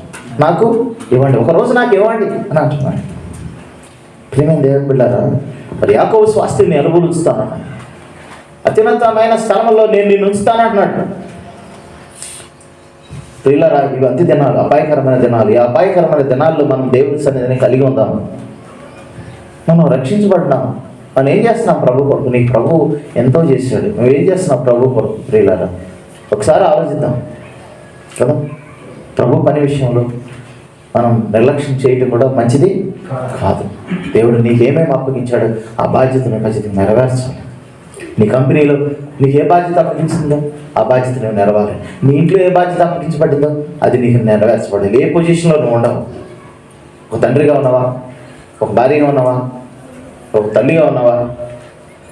నాకు ఇవ్వండి. ఒక రోజు నాకు ఇవ్వండి అని అంటున్నాడు. ప్రేమ దేవుని బిడ్డారా? మరి యాకోబు స్వాస్థ్యాన్ని అనుభవిస్తాను. అత్యున్నతమైన స్థలంలో నేను నిన్ను ఉంచుతానంటున్నాడు ప్రియులరా ఇవి అంత్య దినాలు అపాయకరమైన దినాలు. ఈ అపాయకరమైన దినాల్లో మనం దేవుని సన్నిధిని కలిగి ఉందాము మనం రక్షించబడ్డాము మనం ఏం చేస్తున్నాం ప్రభు కొరకు? నీ ప్రభు ఎంతో చేశాడు. నువ్వు ఏం చేస్తున్నావు ప్రభు కొరకు ప్రియులారా? ఒకసారి ఆలోచిద్దాం. కదా? ప్రభు పని విషయంలో మనం నిర్లక్ష్యం చేయడం కూడా మంచిది కాదు. దేవుడు నీకేమేమి అప్పగించాడు? ఆ బాధ్యతను ఖచ్చితంగా నెరవేర్చాలి. నీ కంపెనీలో నీకు ఏ బాధ్యత అప్పగించిందో ఆ బాధ్యత నువ్వు నెరవేరాలి. నీ ఇంట్లో ఏ బాధ్యత అప్పగించబడిందో అది నీకు నెరవేర్చబడాలి. ఏ పొజిషన్లో నువ్వు ఉండవు? ఒక తండ్రిగా ఉన్నావా? ఒక భార్యగా ఉన్నావా? ఒక తల్లిగా ఉన్నావా?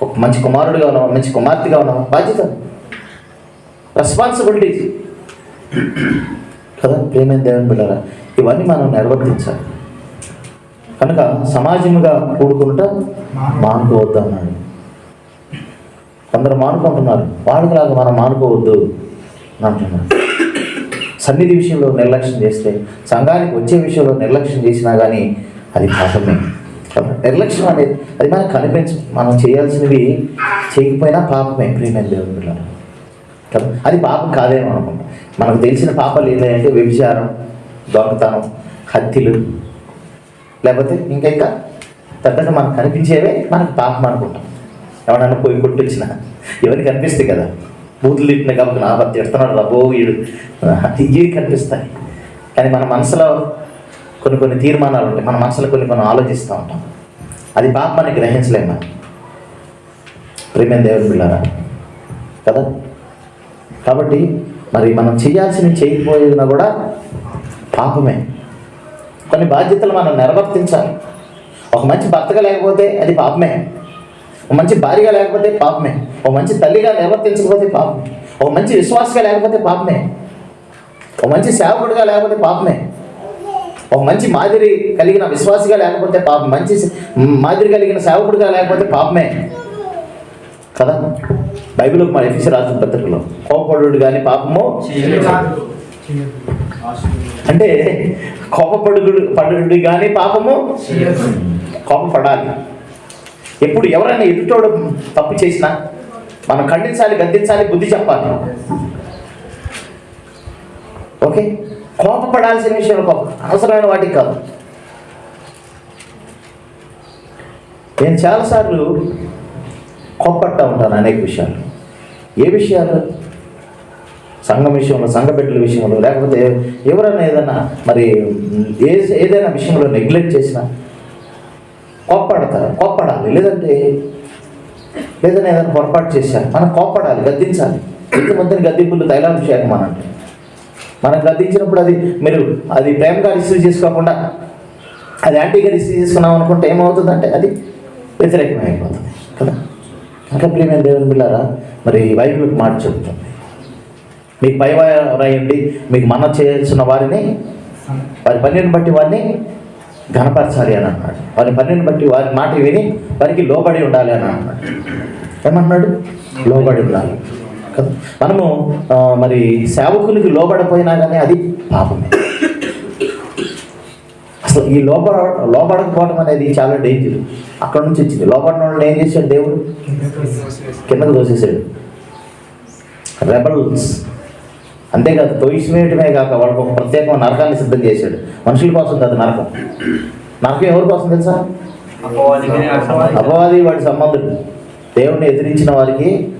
ఒక మంచి కుమారుడిగా ఉన్నావా? మంచి కుమార్తెగా ఉన్నావా? బాధ్యత? రెస్పాన్సిబిలిటీస్ కదా? ప్రేమైన దేవుని బిడ్డారా ఇవన్నీ మనం నిర్వర్తించాలి. కనుక సమాజముగా కూడుకుంటా మానుకోవద్దు అన్నాడు కొందరు మానుకుంటున్నారు వాళ్ళకిలాగా మనం మానుకోవద్దు అని అంటున్నారు. సన్నిధి విషయంలో నిర్లక్ష్యం చేస్తే సంఘానికి వచ్చే విషయంలో నిర్లక్ష్యం చేసినా కానీ అది పాపమే. నిర్లక్ష్యం అనేది అది మనకు కనిపించ మనం చేయాల్సినవి చేయకపోయినా పాపమే ప్రియమైన దేవుని పిల్లలు కదా అది పాపం కాదేమో అనుకుంటాం. మనకు తెలిసిన పాపాలు ఏంటంటే వ్యభిచారం దొంగతనం హత్యలు లేకపోతే ఇంకా ఇంకా పెద్దగా మనకు కనిపించేవే మనకు పాపం అనుకుంటాం. ఎవడన్నా పోయి కొట్టించిన ఎవరికి కనిపిస్తాయి కదా? బూతులు తిట్టిన కాబట్టి నా భర్త ఎడుతున్నాడు రబో వీడు. ఇవి కనిపిస్తాయి? కానీ మన మనసులో కొన్ని కొన్ని తీర్మానాలు ఉంటాయి. మన మనసులో కొన్ని కొన్ని ఆలోచిస్తూ ఉంటాం. అది పాపాన్ని గ్రహించలేము మనం. ప్రేమ దేవుని పిల్లరా కదా? కాబట్టి మరి మనం చేయాల్సినవి చేయకపోయినా కూడా పాపమే. కొన్ని బాధ్యతలు మనం నిర్వర్తించాలి. ఒక మంచి భర్తగా లేకపోతే అది పాపమే. ఒక మంచి భార్యగా లేకపోతే పాపమే. ఒక మంచి తల్లిగా నిర్వర్తించకపోతే పాపమే. ఒక మంచి విశ్వాసగా లేకపోతే పాపమే. ఒక మంచి సేవకుడిగా లేకపోతే పాపమే. ఒక మంచి మాదిరి కలిగిన విశ్వాసిగా లేకపోతే పాపం మంచి మాదిరి కలిగిన సేవకుడిగా లేకపోతే పాపమే. కదా? బైబిల్ మన ఎఫీసీ రాసిన పత్రికలో కోపపడు కానీ పాపము అంటే కోపపడుడు పడుడు కానీ పాపము కోపపడాలి. ఎప్పుడు ఎవరైనా ఎదుటోడు తప్పు చేసినా మనం ఖండించాలి గద్దించాలి బుద్ధి చెప్పాలి. ఓకే? కోపపడాల్సిన విషయం కోపం. అవసరమైన వాటికి కాదు. నేను చాలాసార్లు కోప్పడతా ఉంటాను అనేక విషయాలు. ఏ విషయాలు? సంఘం విషయంలో సంఘ బిడ్డల విషయంలో లేకపోతే ఎవరైనా ఏదైనా మరి ఏ ఏదైనా విషయంలో నెగ్లెక్ట్ చేసినా కోప్పడతారు కోప్పడాలి. లేదంటే లేదని ఏదైనా పొరపాటు చేశారు మనం కోప్పడాలి గద్దించాలి. ఇంతమందిని గద్దింపులు తైలాభిషేకం అని అంటే మనం గద్దించినప్పుడు అది మీరు అది ప్రేమగా రిసీవ్ చేసుకోకుండా అది యాంటీగా రిసీవ్ చేసుకున్నాం అనుకుంటే ఏమవుతుందంటే అది వ్యతిరేకమైపోతుంది. అయిపోతుంది కదా? ఇంకా ప్రియమైన దేవుని బిళ్ళారా మరి వైపు మాట చెబుతుంది మీకు పై మీకు మన చేయాల్సిన వారిని వారి పనిని బట్టి వారిని ఘనపరచాలి అని అన్నాడు. వారి పనిని బట్టి వారి మాట విని వారికి లోబడి ఉండాలి అని అన్నాడు. ఏమన్నాడు? లోబడి ఉండాలి. కదా? మనము మరి సేవకునికి లోబడిపోయినా కానీ అది పాపమే. అసలు ఈ లోపల లోపడకపోవడం అనేది చాలా డేంజర్. అక్కడ నుంచి వచ్చింది. లోపల వాళ్ళని ఏం చేశాడు దేవుడు? కిందకు దోసేసాడు రెబల్స్. అంతేకాదు తొయిసివేయటమే కాక వాళ్ళకు ఒక ప్రత్యేకమైన నరకాన్ని సిద్ధం చేశాడు. మనుషుల కోసం కాదు నరకం. నరకం ఎవరి కోసం తెలుసా? అపవాది. వాడి సంబంధుడు. దేవుడిని ఎదిరించిన వారికి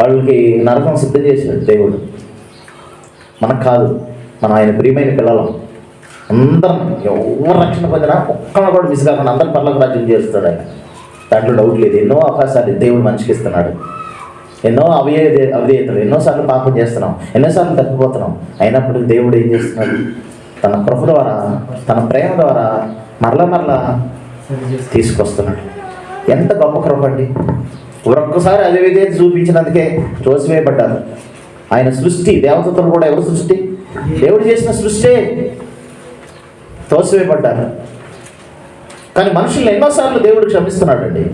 వాళ్ళకి నరకం సిద్ధం చేశాడు దేవుడు. మనకు కాదు. మనం ఆయన ప్రియమైన పిల్లలం. అందరం ఎవరు రక్షణ పొందినా ఒక్కన కూడా మిస్ కాకుండా అందరి పర్లకు రాజ్యం చేస్తాడు ఆయన. దాంట్లో డౌట్ లేదు. ఎన్నో అవకాశాలు దేవుడు మనిషికి ఇస్తున్నాడు. ఎన్నో అవియే అవిధేయతలు ఎన్నోసార్లు పాపం చేస్తున్నాం ఎన్నోసార్లు తప్పిపోతున్నాం. అయినప్పటికీ దేవుడు ఏం చేస్తున్నాడు? తన కృప ద్వారా తన ప్రేమ ద్వారా మరల మరల తీసుకొస్తున్నాడు. ఎంత గొప్ప కృప అండి. ఒక్కొక్కసారి అదే విధేయత చూపించినందుకే తోసివేయబడ్డారు. ఆయన సృష్టి దేవతలు కూడా ఎవరు సృష్టి? దేవుడు చేసిన సృష్టి తోసివేయబడ్డారు. కానీ మనుషులు ఎన్నోసార్లు దేవుడు క్షమిస్తున్నాడండి.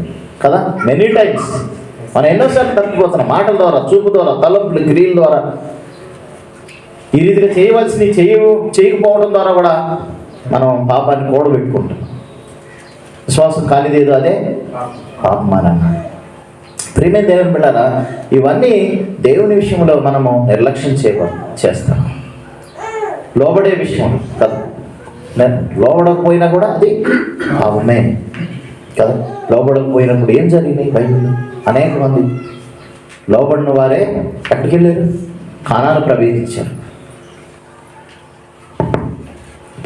కదా? మెనీ టైమ్స్ మనం ఎన్నోసార్లు తప్పిపోతున్నాం మాటల ద్వారా చూపు ద్వారా తలంపులు క్రియల ద్వారా. ఈ రీతిగా చేయవలసినవి చేయ చేయకపోవడం ద్వారా కూడా మనం పాపాన్ని కూడబెట్టుకుంటాం విశ్వాసం కాలిదేదో అదే? పాపం ప్రేమే దేవుని బిడ్డారా ఇవన్నీ దేవుని విషయంలో మనము నిర్లక్ష్యం చేయ చేస్తాం. లోబడే విషయం కదా. లోబడకపోయినా కూడా అది పాపమే. కదా? లోబడకపోయినప్పుడు ఏం జరిగినాయి బైబిల్లో అనేక మంది లోబడిన వారే ఎక్కడికి వెళ్ళారు? ప్రవేశించారు.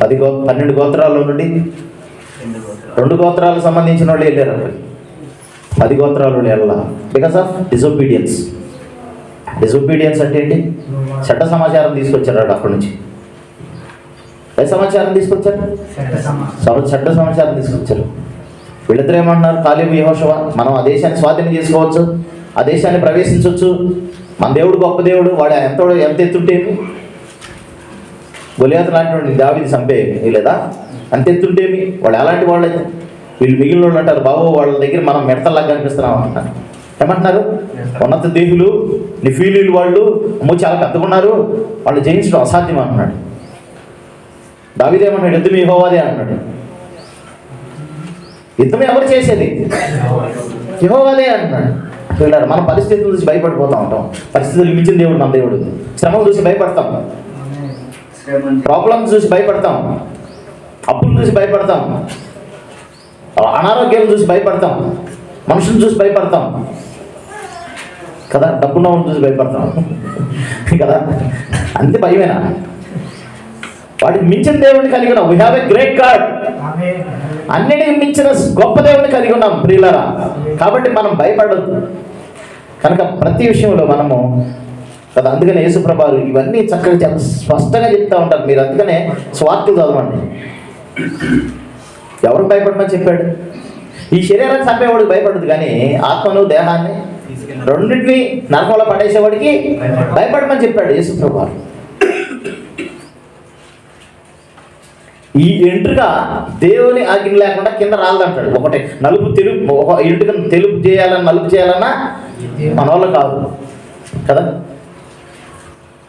పది గో పన్నెండు గోత్రాల్లో నుండి రెండు గోత్రాలకు సంబంధించిన వాళ్ళు వెళ్ళారు పది గోత్రాలు వెళ్ళాల. బికాస్ ఆఫ్ డిసొబీడియన్స్ డిసొబీడియన్స్ అంటే ఏంటి? చట్ట సమాచారం తీసుకొచ్చారు అక్కడి నుంచి. ఏ సమాచారం తీసుకొచ్చారు? చట్ట సమాచారం తీసుకొచ్చారు. వీళ్ళిద్దరు ఏమన్నారు కాలేబు యహోషవ మనం ఆ దేశాన్ని స్వాధీనం చేసుకోవచ్చు ఆ దేశాన్ని ప్రవేశించవచ్చు. మన దేవుడు గొప్ప దేవుడు వాడు ఎంత ఎంత ఎత్తుంటేమి గొలియాత లాంటి వాడిని దావిది చంపేమి లేదా? అంత ఎత్తుంటేమి వాళ్ళు ఎలాంటి వాళ్ళైతే వీళ్ళు. మిగిలిన వాళ్ళు అంటారు బాబు వాళ్ళ దగ్గర మనం మెడతల్లాగా కనిపిస్తున్నాం అంటున్నారు. ఏమంటున్నారు? ఉన్నత దేహులు నిఫీలీలు వాళ్ళు అమ్మో చాలా పెద్దగా ఉన్నారు వాళ్ళు జయించడం అసాధ్యం అంటున్నాడు. దావిదేమన్నాడు యుద్ధం యెహోవాదే అన్నాడు యుద్ధం ఎవరు చేసేది? యెహోవాదే అంటున్నాడు. పిల్లలు మన పరిస్థితుల నుంచి భయపడిపోతూ ఉంటాం. పరిస్థితులు మించిన దేవుడు మన దేవుడు. శ్రమం చూసి భయపడతాం. ప్రాబ్లమ్స్ చూసి భయపడతాం. అప్పులు చూసి భయపడతాం. అనారోగ్యం చూసి భయపడతాం. మనుషులు చూసి భయపడతాం. కదా డబ్బున్న వాళ్ళని చూసి భయపడతాం. కదా అంతే భయమేనా? వాటికి మించిన దేవుడిని కలిగిన we have a great God అన్నిటికి మించిన గొప్ప దేవుడిని కలిగి ఉన్నాం ప్రియులరా. కాబట్టి మనం భయపడద్దు. కనుక ప్రతి విషయంలో మనము కదా అందుకనే యేసుప్రభారు ఇవన్నీ చక్కగా చాలా స్పష్టంగా చెప్తా ఉంటారు. మీరు అందుకనే స్వార్థులు చదవండి. ఎవరు భయపడమని చెప్పాడు? ఈ శరీరాన్ని చంపేవాడికి భయపడదు కానీ ఆత్మను దేహాన్ని రెండింటిని నరకంలో పడేసేవాడికి భయపడమని చెప్పాడు యేసుప్రభారు. ఈ ఎంట్రుక దేవుని ఆజ్ఞ లేకుండా కింద రాలదంటాడు. ఒకటి నలుపు తెలుపు ఒక ఎంట్రుకను తెలుపు చేయాలన్నా నలుపు చేయాలన్నా మన వల్ల కాదు. కదా?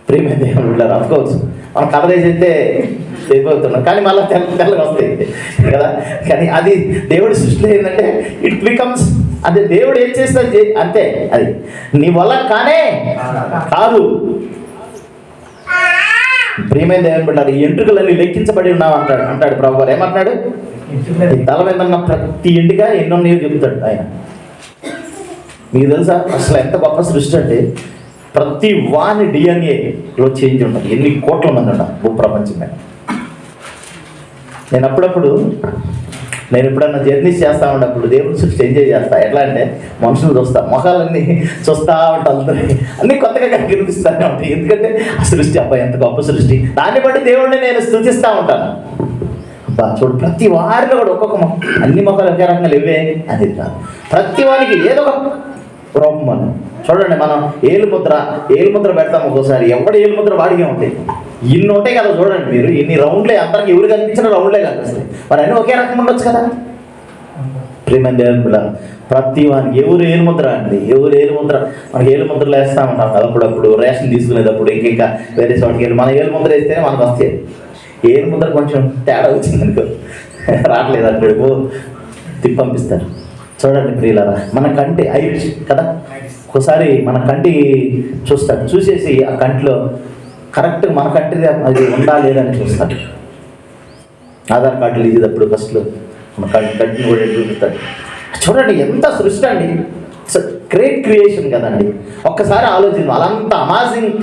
ప్రేమ దేవుడు వెళ్ళారు మనం కలర్ వేసైతే కానీ మళ్ళీ తెల్ల తెల్లగా వస్తాయి. కదా? కానీ అది దేవుడి సృష్టిలో ఏంటంటే ఇట్ బికమ్స్ అదే దేవుడు ఏం చేస్తాడు అంతే అది. నీ వల్ల కానే కాదు. ప్రియమైన దేవుని బిడ్డారు ఈ ఎంట్రుకలన్నీ లెక్కించబడి ఉన్నావు అంటాడు. అంటాడు ప్రభు ఏమంటున్నాడు? తల మీద ఉన్న ప్రతి ఇంటిగా ఎన్నో నీవు చెబుతాడు ఆయన. మీకు తెలుసా? అసలు ఎంత గొప్ప సృష్టి అంటే ప్రతి వాని డిఎన్ఏలో చేంజ్ ఉంటుంది. ఎన్ని కోట్ల మంది ఉంటాం భూప్రపంచం మీద? నేను అప్పుడప్పుడు నేను ఎప్పుడన్నా జర్నీస్ చేస్తా ఉన్నప్పుడు దేవుని సృష్టి ఎంజాయ్ చేస్తా. ఎట్లా అంటే మనుషులు చూస్తా మొహాలన్నీ చూస్తా ఉంటా అన్ని కొత్తగా కనిపిస్తానే ఉంటాయి. ఎందుకంటే ఆ సృష్టి అబ్బాయి ఎంత గొప్ప సృష్టి. దాన్ని బట్టి దేవుడిని నేను స్థుతిస్తూ ఉంటాను. అబ్బా చూడు ప్రతి వారిలో కూడా ఒక్కొక్క మొక్క అన్ని మొక్కలు ఒకే రకంగా లేవే? అది కాదు. ప్రతి వారికి ఏదో ఒక రూపం చూడండి మనం ఏలు ముద్ర ఏలు ముద్ర పెడతాం ఒక్కోసారి. ఎవడ ఏలు ముద్ర వాడిగా ఉంటాయి? ఇన్ని ఉంటాయి కదా చూడండి మీరు. ఇన్ని రౌండ్లే అందరికి ఎవరు కనిపించిన రౌండ్లే కనిపిస్తాయి. మరి అన్నీ ఒకే రకం ఉండొచ్చు కదా? ప్రేమ దేవుని ప్రతి వానికి ఎవరు ఏలు ముద్ర అండి? ఎవరు ఏలు ముద్ర? మనకి ఏలు ముద్రలు వేస్తూ ఉంటాం కదా అప్పుడప్పుడు రేషన్ తీసుకునేటప్పుడు ఇంకా వేరే చోటుకి వెళ్ళి. మన ఏలు ముద్ర వేస్తేనే మనకు వస్తాయి. ఏలు ముద్ర కొంచెం తేడా వచ్చింది అనుకో. రావట్లేదు అక్కడికి తిప్పి పంపిస్తారు. చూడండి ప్రియులరా మన కంటి ఐరిష్ కదా? ఒకసారి మన కంటి చూస్తాడు చూసేసి ఆ కంటిలో కరెక్ట్ మన కంట్రీ అది ఉందా లేదని చూస్తాడు. ఆధార్ కార్డులు ఇచ్చేటప్పుడు ఫస్ట్లో మన కంటి కంటిని కూడా చూపిస్తాడు చూడండి ఎంత సృష్టి అండి. గ్రేట్ క్రియేషన్ కదండి. ఒక్కసారి ఆలోచించు వాళ్ళంత అమాజింగ్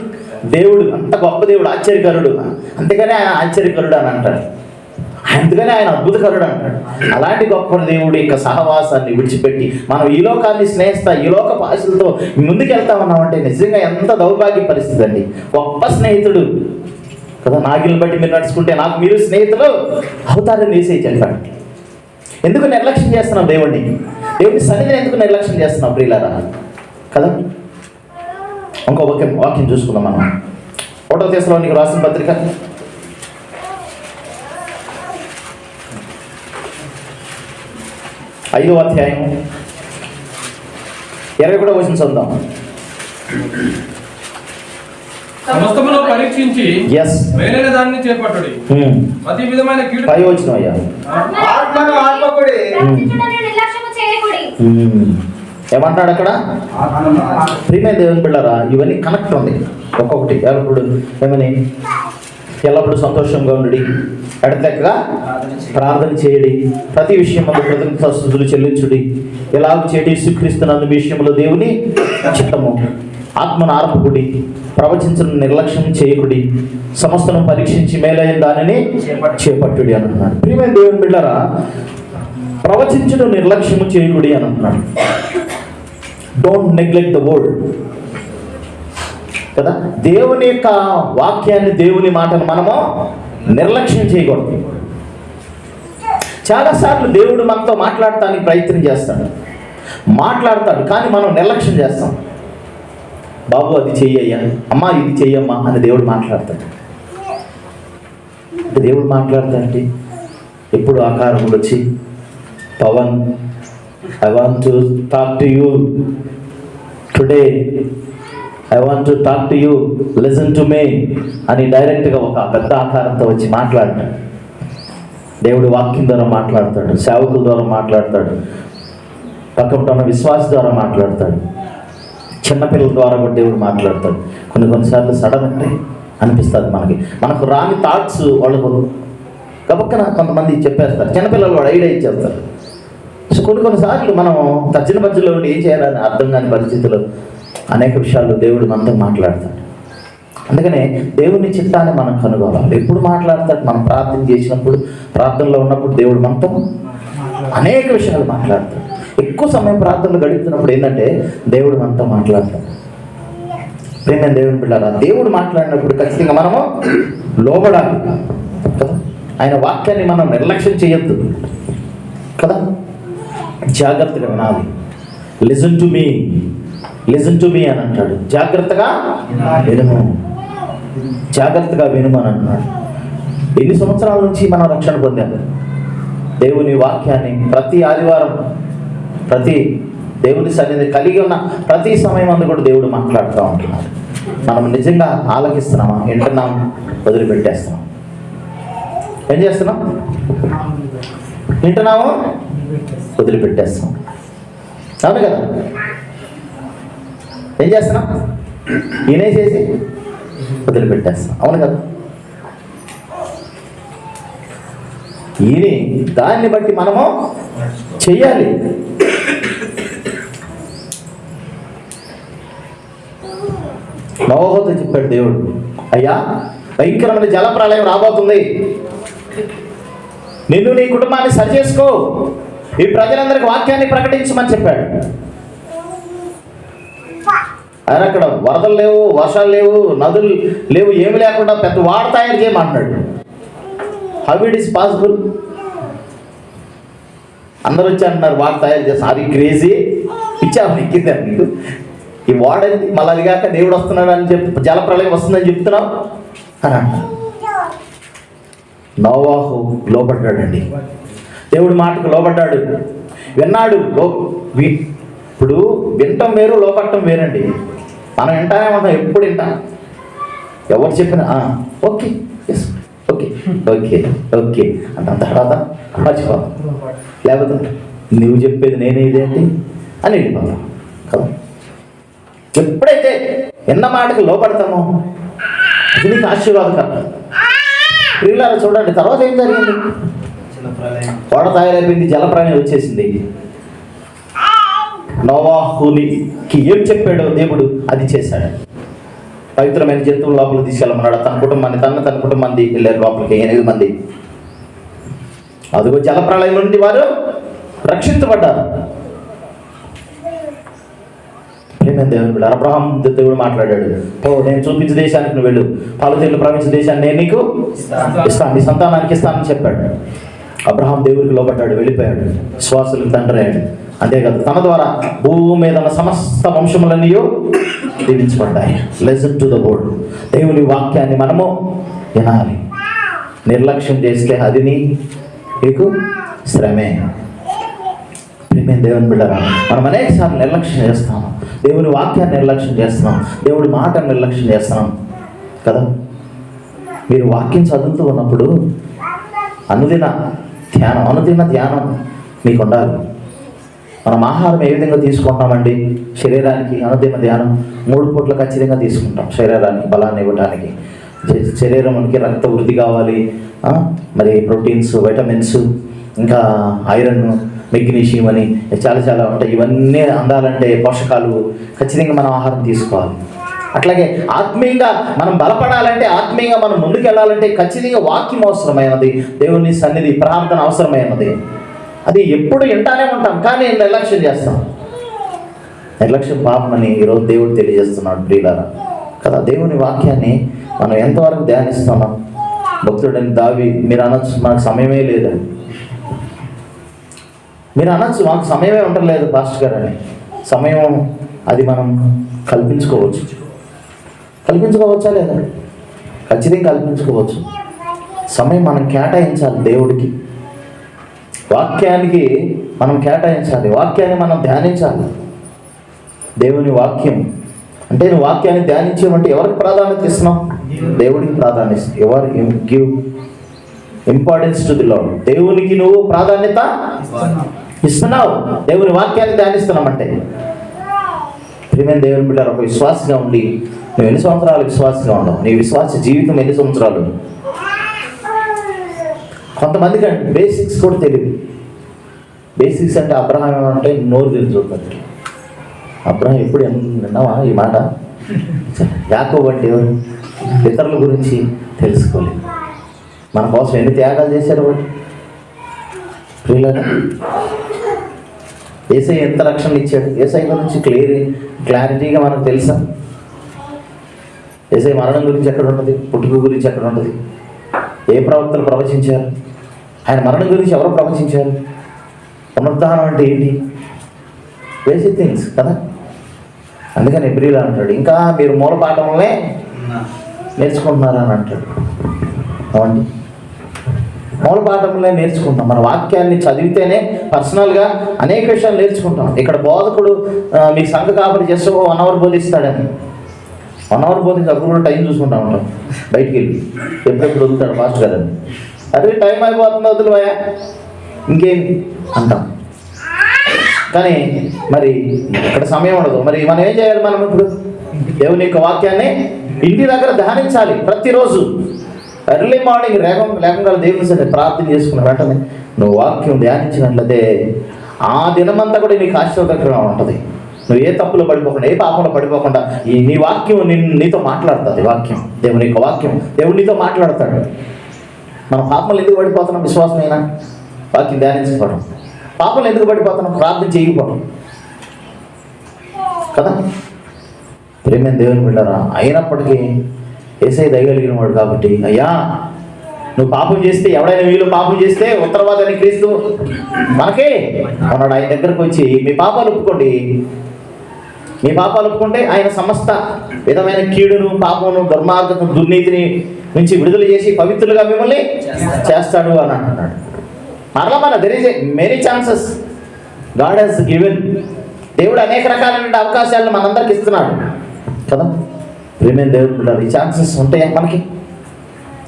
దేవుడు అంత గొప్ప దేవుడు ఆశ్చర్యకరుడు. అంతేగానే ఆయన ఆశ్చర్యకరుడు అని అంటాడు అందుకనే ఆయన అద్భుతకరుడు అంటాడు అలాంటి గొప్ప దేవుడు యొక్క సహవాసాన్ని విడిచిపెట్టి మనం ఈ లోకాన్ని స్నేహిస్తా ఈ లోక భాషలతో ముందుకెళ్తా ఉన్నామంటే నిజంగా ఎంత దౌర్భాగ్య పరిస్థితి అండి. గొప్ప స్నేహితుడు. కదా నాగిల్ని బట్టి మీరు నడుచుకుంటే నాకు మీరు స్నేహితులు అవుతారని వేసేయి చెప్పాడు ఎందుకు నిర్లక్ష్యం చేస్తున్నాం దేవుడిని దేవుడిని సన్నిధిని ఎందుకు నిర్లక్ష్యం చేస్తున్నాం ప్రియులారా? కదా? ఇంకో వాక్యం వాక్యం చూసుకుందాం మనం. ఒకటో దేశంలో నీకు రాసిన పత్రిక ఐదో అధ్యాయం ఇరవై కూడా వచ్చిన చదువుదాం. సమస్తమును పరీక్షించి ఎస్ దాన్ని చేపట్టుడి. ప్రతి విధమైన కీడు పై వచ్చిన అయ్యా. ఆత్మను ఆత్మకుడి. రక్షించుటను నిర్లక్ష్యము చేయకుడి. ఏమంటాడు అక్కడ? ప్రియమైన దేవుని బిళ్ళరా ఇవన్నీ కనెక్ట్ ఉంది. ఒక్కొక్కటి. ఎల్లప్పుడు ఏమని? ఎల్లప్పుడూ సంతోషంగా ఉండి ఎడతెక్కగా ప్రార్థన చేయడి. ప్రతి విషయం కృతజ్ఞతలు చెల్లించుడి. ఎలాగ చేయడి స్వీకరిస్తున్న విషయంలో దేవుని చిత్తము. ఆత్మనార్పకుడి ఆర్పకుడి. ప్రవచించిన నిర్లక్ష్యం చేయకుడి. సమస్తను పరీక్షించి మేలైన దానిని చేపట్టుడి అని అంటున్నాడు ప్రియమైన దేవుని బిడ్డరా ప్రవచించడం నిర్లక్ష్యము చేయకుడి అని అంటున్నాడు డోంట్ నెగ్లెక్ట్ ద వర్డ్ కదా? దేవుని యొక్క వాక్యాన్ని దేవుని మాటను మనము నిర్లక్ష్యం చేయకూడదు. చాలాసార్లు దేవుడు మనతో మాట్లాడటానికి ప్రయత్నం చేస్తాడు. మాట్లాడతాడు కానీ మనం నిర్లక్ష్యం చేస్తాం. బాబు అది చెయ్యయ్యా. అమ్మా ఇది చెయ్యమ్మా అని దేవుడు మాట్లాడతాడు. అంటే దేవుడు మాట్లాడతాడండి. ఎప్పుడు ఆకారములు వచ్చి Pawan I want to talk to you today. I want to talk to you listen to me అని డైరెక్ట్గా ఒక పెద్ద ఆకారంతో వచ్చి మాట్లాడతాడు దేవుడు వాక్యం ద్వారా మాట్లాడతాడు. సేవకుల ద్వారా మాట్లాడతాడు. పక్కన ఉన్న విశ్వాస ద్వారా మాట్లాడతాడు. చిన్నపిల్లల ద్వారా కూడా దేవుడు మాట్లాడతాడు. కొన్ని కొన్నిసార్లు సడన్ అంటే అనిపిస్తుంది మనకి. మనకు రాని థాట్స్ వాళ్ళకు. గబక్కన కొంతమంది చెప్పేస్తారు. చిన్నపిల్లలు కూడా ఐడియా ఇచ్చేస్తారు. కొన్ని కొన్నిసార్లు మనం తర్జన మధ్యలో ఉండి ఏం చేయాలని అర్థం కాని పరిస్థితుల్లో అనేక విషయాలు దేవుడు మనతో మాట్లాడతాడు. అందుకనే దేవుని చిత్తాన్ని మనం కనుగొనాలి. ఎప్పుడు మాట్లాడతాడు? మనం ప్రార్థన చేసినప్పుడు ప్రార్థనలో ఉన్నప్పుడు దేవుడు మనతో అనేక విషయాలు మాట్లాడతాడు. ఎక్కువ సమయం ప్రార్థనలు గడుపుతున్నప్పుడు ఏంటంటే దేవుడు మనతో మాట్లాడతాడు. ప్రేమ దేవుని పిల్లరా దేవుడు మాట్లాడినప్పుడు ఖచ్చితంగా మనము లోబడాలి కదా. ఆయన వాక్యాన్ని మనం నిర్లక్ష్యం చేయొద్దు కదా. జాగ్రత్తగా వినాలి. Listen to me listen to me అని అంటాడు. జాగ్రత్తగా వినుము. జాగ్రత్తగా వినుము అని అంటున్నాడు. ఎన్ని సంవత్సరాల నుంచి మనం రక్షణ పొందాము? దేవుని వాక్యాన్ని ప్రతి ఆదివారం ప్రతి దేవుని సన్నిధి కలిగి ఉన్న ప్రతి సమయం అందు కూడా దేవుడు మాట్లాడుతూ ఉంటున్నాడు. మనం నిజంగా ఆలకిస్తున్నామా? వింటున్నాం వదిలిపెట్టేస్తున్నాం ఏం చేస్తున్నాం? వింటున్నాము? వదిలిపెట్టేస్తాం. అవును కదా? ఏం చేస్తున్నాం? చేసి వదిలిపెట్టేస్తాం. అవును కదా? ఈయన దాన్ని బట్టి మనము చెయ్యాలి. నవోహతో చెప్పాడు దేవుడు అయ్యా భయంకరమైన జల ప్రళయం రాబోతుంది. నిన్ను నీ కుటుంబాన్ని సరిచేసుకో ఈ ప్రజలందరికి వాక్యాన్ని ప్రకటించమని చెప్పాడు. ఆయన అక్కడ వరదలు లేవు వర్షాలు లేవు నదులు లేవు ఏమి లేకుండా పెద్ద వాడ తయారు చేయమంటున్నాడు. హౌ ఇట్ ఈస్ పాసిబుల్ అందరూ వచ్చి అంటున్నారు వాడ తయారు చేస్తాను అది క్రేజీ ఇచ్చాము ఎక్కిందా ఈ వాడ మళ్ళీ అది కాక దేవుడు వస్తున్నాడు అని చెప్పి జలప్రలయం వస్తుందని చెప్తున్నావు? అని అంటారు నోవాహు లోపడ్డాడండి దేవుడి మాటకు లోపడ్డాడు విన్నాడు లో వి- ఇప్పుడు వినటం వేరు లోపడటం వేరండి. మనం వింటానే ఉంటాం ఎప్పుడు వింటాం. ఎవరు చెప్పినా "ఆ, okay yes okay okay okay. అంత తర్వాత మర్చిపోతాం. లేకపోతే నువ్వు చెప్పేది నేనే ఇదేంటి అని వెళ్ళిపోతాం. కదా? ఎప్పుడైతే విన్న మాటకు లోపడతామో అది నీకు ఆశీర్వాదకరం. పిల్లలు చూడండి తర్వాత ఏం జరిగింది? కోడ తయారైపోయింది జలప్రాణి వచ్చేసింది. నోవాహునికి ఏం చెప్పాడో దేవుడు? అది చేశాడు. పవిత్రమైన జంతువుల లోపలికి తీసుకెళ్ళమన్నాడు. తన కుటుంబాన్ని తన తన కుటుంబాన్ని వెళ్ళారు లోపలికి ఎనిమిది మంది. అదిగో జలప్రళయం నుండి వారు రక్షించబడ్డారు. బిడ్డ అబ్రహాం దేవుడు మాట్లాడాడు. ఓ నేను చూపించే దేశానికి నువ్వు వెళ్ళు. పాలతీర్లు ప్రపంచ దేశాన్ని నేను నీకు ఇస్తాను. నీ సంతానానికి ఇస్తానని చెప్పాడు. అబ్రహాం దేవుడికి లోపడ్డాడు వెళ్ళిపోయాడు శ్వాసులకు తండ్రి అయ్యాడు. అంతేకాదు తన ద్వారా భూమి మీద ఉన్న సమస్త వంశములన్నీ దీవించబడ్డాయి. లెసన్ టు ద బోర్డ్ దేవుని వాక్యాన్ని మనము వినాలి. నిర్లక్ష్యం చేస్తే అది నీకు శ్రమే. మేము దేవుని బిడ్డరా మనం అనేక సార్లు నిర్లక్ష్యం చేస్తాం దేవుని వాక్యాన్ని నిర్లక్ష్యం చేస్తున్నాం. దేవుడి మాట నిర్లక్ష్యం చేస్తున్నాం. కదా? మీరు వాక్యం చదువుతూ ఉన్నప్పుడు అనుదిన ధ్యానం అనుదిన ధ్యానం మీకు ఉండాలి మనం ఆహారం ఏ విధంగా తీసుకుంటామండి? శరీరానికి అనుదిన ధ్యానం మూడు పూట్ల ఖచ్చితంగా తీసుకుంటాం. శరీరానికి బలాన్ని ఇవ్వడానికి శరీరం మనకి రక్త వృద్ధి కావాలి. మరి ప్రోటీన్స్ వైటమిన్స్ ఇంకా ఐరన్ మెగ్నీషియం అని చాలా చాలా ఉంటాయి. ఇవన్నీ అందాలంటే పోషకాలు ఖచ్చితంగా మనం ఆహారం తీసుకోవాలి. అట్లాగే ఆత్మీయంగా మనం బలపడాలంటే ఆత్మీయంగా మనం ముందుకెళ్ళాలంటే ఖచ్చితంగా వాక్యం అవసరమైనది దేవుని సన్నిధి ప్రార్థన అవసరమైనది. అది ఎప్పుడు వింటానే ఉంటాం కానీ నిర్లక్ష్యం చేస్తాం. నిర్లక్ష్యం పాపమని ఈరోజు దేవుడు తెలియజేస్తున్నాడు ప్రియులారా. కదా దేవుని వాక్యాన్ని మనం ఎంతవరకు ధ్యానిస్తున్నాం భక్తుడని దావి మీరు అనొచ్చు మనకు సమయమే లేదు. మీరు అనొచ్చు మాకు సమయమే ఉండలేదు పాస్టర్ గారు అని. సమయం అది మనం కల్పించుకోవచ్చు. కల్పించుకోవచ్చా లేదా? ఖచ్చితంగా కల్పించుకోవచ్చు. సమయం మనం కేటాయించాలి దేవుడికి. వాక్యానికి మనం కేటాయించాలి. వాక్యాన్ని మనం ధ్యానించాలి. దేవుని వాక్యం. అంటే నువ్వు వాక్యాన్ని ధ్యానించేమంటే ఎవరికి ప్రాధాన్యత ఇస్తున్నావు? దేవుడికి ప్రాధాన్యత. ఎవరు give importance to the Lord దేవునికి నువ్వు ప్రాధాన్యత ఇస్తున్నావు. దేవుని వాక్యాన్ని ధ్యానిస్తున్నామంటే. ప్రియమైన దేవుని బిడ్డ ఒక విశ్వాసంగా ఉండి నువ్వు ఎన్ని సంవత్సరాలు విశ్వాసంగా ఉన్నావు? నీ విశ్వాస జీవితం ఎన్ని సంవత్సరాలు? కొంతమందికి అంటే బేసిక్స్ కూడా తెలియదు బేసిక్స్ అంటే అబ్రహం ఏమంటే నోరు తెలుసుకుంటారు అబ్రహం ఎప్పుడు విన్నావా ఈ మాట? యాకోబట్టి అంటే ఎవరు? ఇతరుల గురించి తెలుసుకోలేదు. మన కోసం ఎన్ని త్యాగాలు చేశారు వాళ్ళు? ప్రియులరా ఏసై ఎంత రక్షణ ఇచ్చాడు? ఏసై గురించి క్లియర్ క్లారిటీగా మనకు తెలుసా? ఏసై మరణం గురించి ఎక్కడ ఉన్నది? పుట్టుక గురించి ఎక్కడ ఉన్నది? ఏ ప్రవక్తలు ప్రవచించారు? ఆయన మరణం గురించి ఎవరు ప్రవచించారు? పునరుద్ధానం అంటే ఏంటి? బేసిక్ థింగ్స్ కదా? అందుకని ఎబ్రిల్ అంటాడు ఇంకా మీరు మూల పాఠంలోనే నేర్చుకుంటున్నారా? అని అంటాడు. అవండి మూల పాఠంలో నేర్చుకుంటాం మన వాక్యాన్ని చదివితేనే పర్సనల్గా అనేక విషయాలు నేర్చుకుంటాం. ఇక్కడ బోధకుడు మీ మీకు సంఘ కాపరి చేస్తూ వన్ అవర్ బోధిస్తాడని. వన్ అవర్ పోతే అప్పుడు కూడా టైం చూసుకుంటా ఉంటాం బయటికి వెళ్ళి. ఎప్పుడెప్పుడు వదులుతాడు? ఫాస్ట్ గారు అరే టైం అయిపోతుంది వదులువయా ఇంకేం అంటాం. కానీ మరి ఇక్కడ సమయం ఉండదు. మరి మనం ఏం చేయాలి మనం ఇప్పుడు? దేవుని యొక్క వాక్యాన్ని ఇంటి దగ్గర ధ్యానించాలి ప్రతిరోజు. ఎర్లీ మార్నింగ్ లేకం లేకుండా దేవుని సరే ప్రార్థన చేసుకున్న వెంటనే నువ్వు వాక్యం ధ్యానించినట్లయితే ఆ దినమంతా కూడా నీకు ఆశీర్వదకరంగా ఉంటుంది. నువ్వు ఏ తప్పులో పడిపోకుండా ఏ పాపంలో పడిపోకుండా ఈ నీ వాక్యం నిన్ను నీతో మాట్లాడుతుంది వాక్యం. దేవుని యొక్క వాక్యం. దేవుడు నీతో మాట్లాడతాడు. మన పాపంలో ఎందుకు పడిపోతున్నాం? విశ్వాసమైనా? వాక్యం ధ్యానించకపోవడం పాపంలో ఎందుకు పడిపోతున్నాం? ప్రార్థన చేయకపోవడం కదా? ప్రేమైన దేవుని బిడ్డారా అయినప్పటికీ ఏసై దయగలిగిన వాడు కాబట్టి అయ్యా నువ్వు పాపం చేస్తే ఎవడైనా వీళ్ళు పాపం చేస్తే ఉత్తరవాదాన్ని క్రీస్తు మనకే. అన్నాడు ఆయన దగ్గరకు వచ్చి మీ పాపాలు ఒప్పుకోండి. మీ పాపాలు ఒప్పుకుంటే ఆయన సమస్త విధమైన కీడును పాపమును దుర్మార్గత దుర్నీతిని నుంచి విడుదల చేసి పవిత్రులుగా మిమ్మల్ని చేస్తాడు. అని అంటున్నాడు. మరలా మన there is a many chances God has given దేవుడు అనేక రకాలైన అవకాశాలను మనందరికి ఇస్తున్నాడు. కదా? ప్రేమైన దేవుడు ఉంటారు ఈ ఛాన్సెస్ ఉంటాయా మనకి?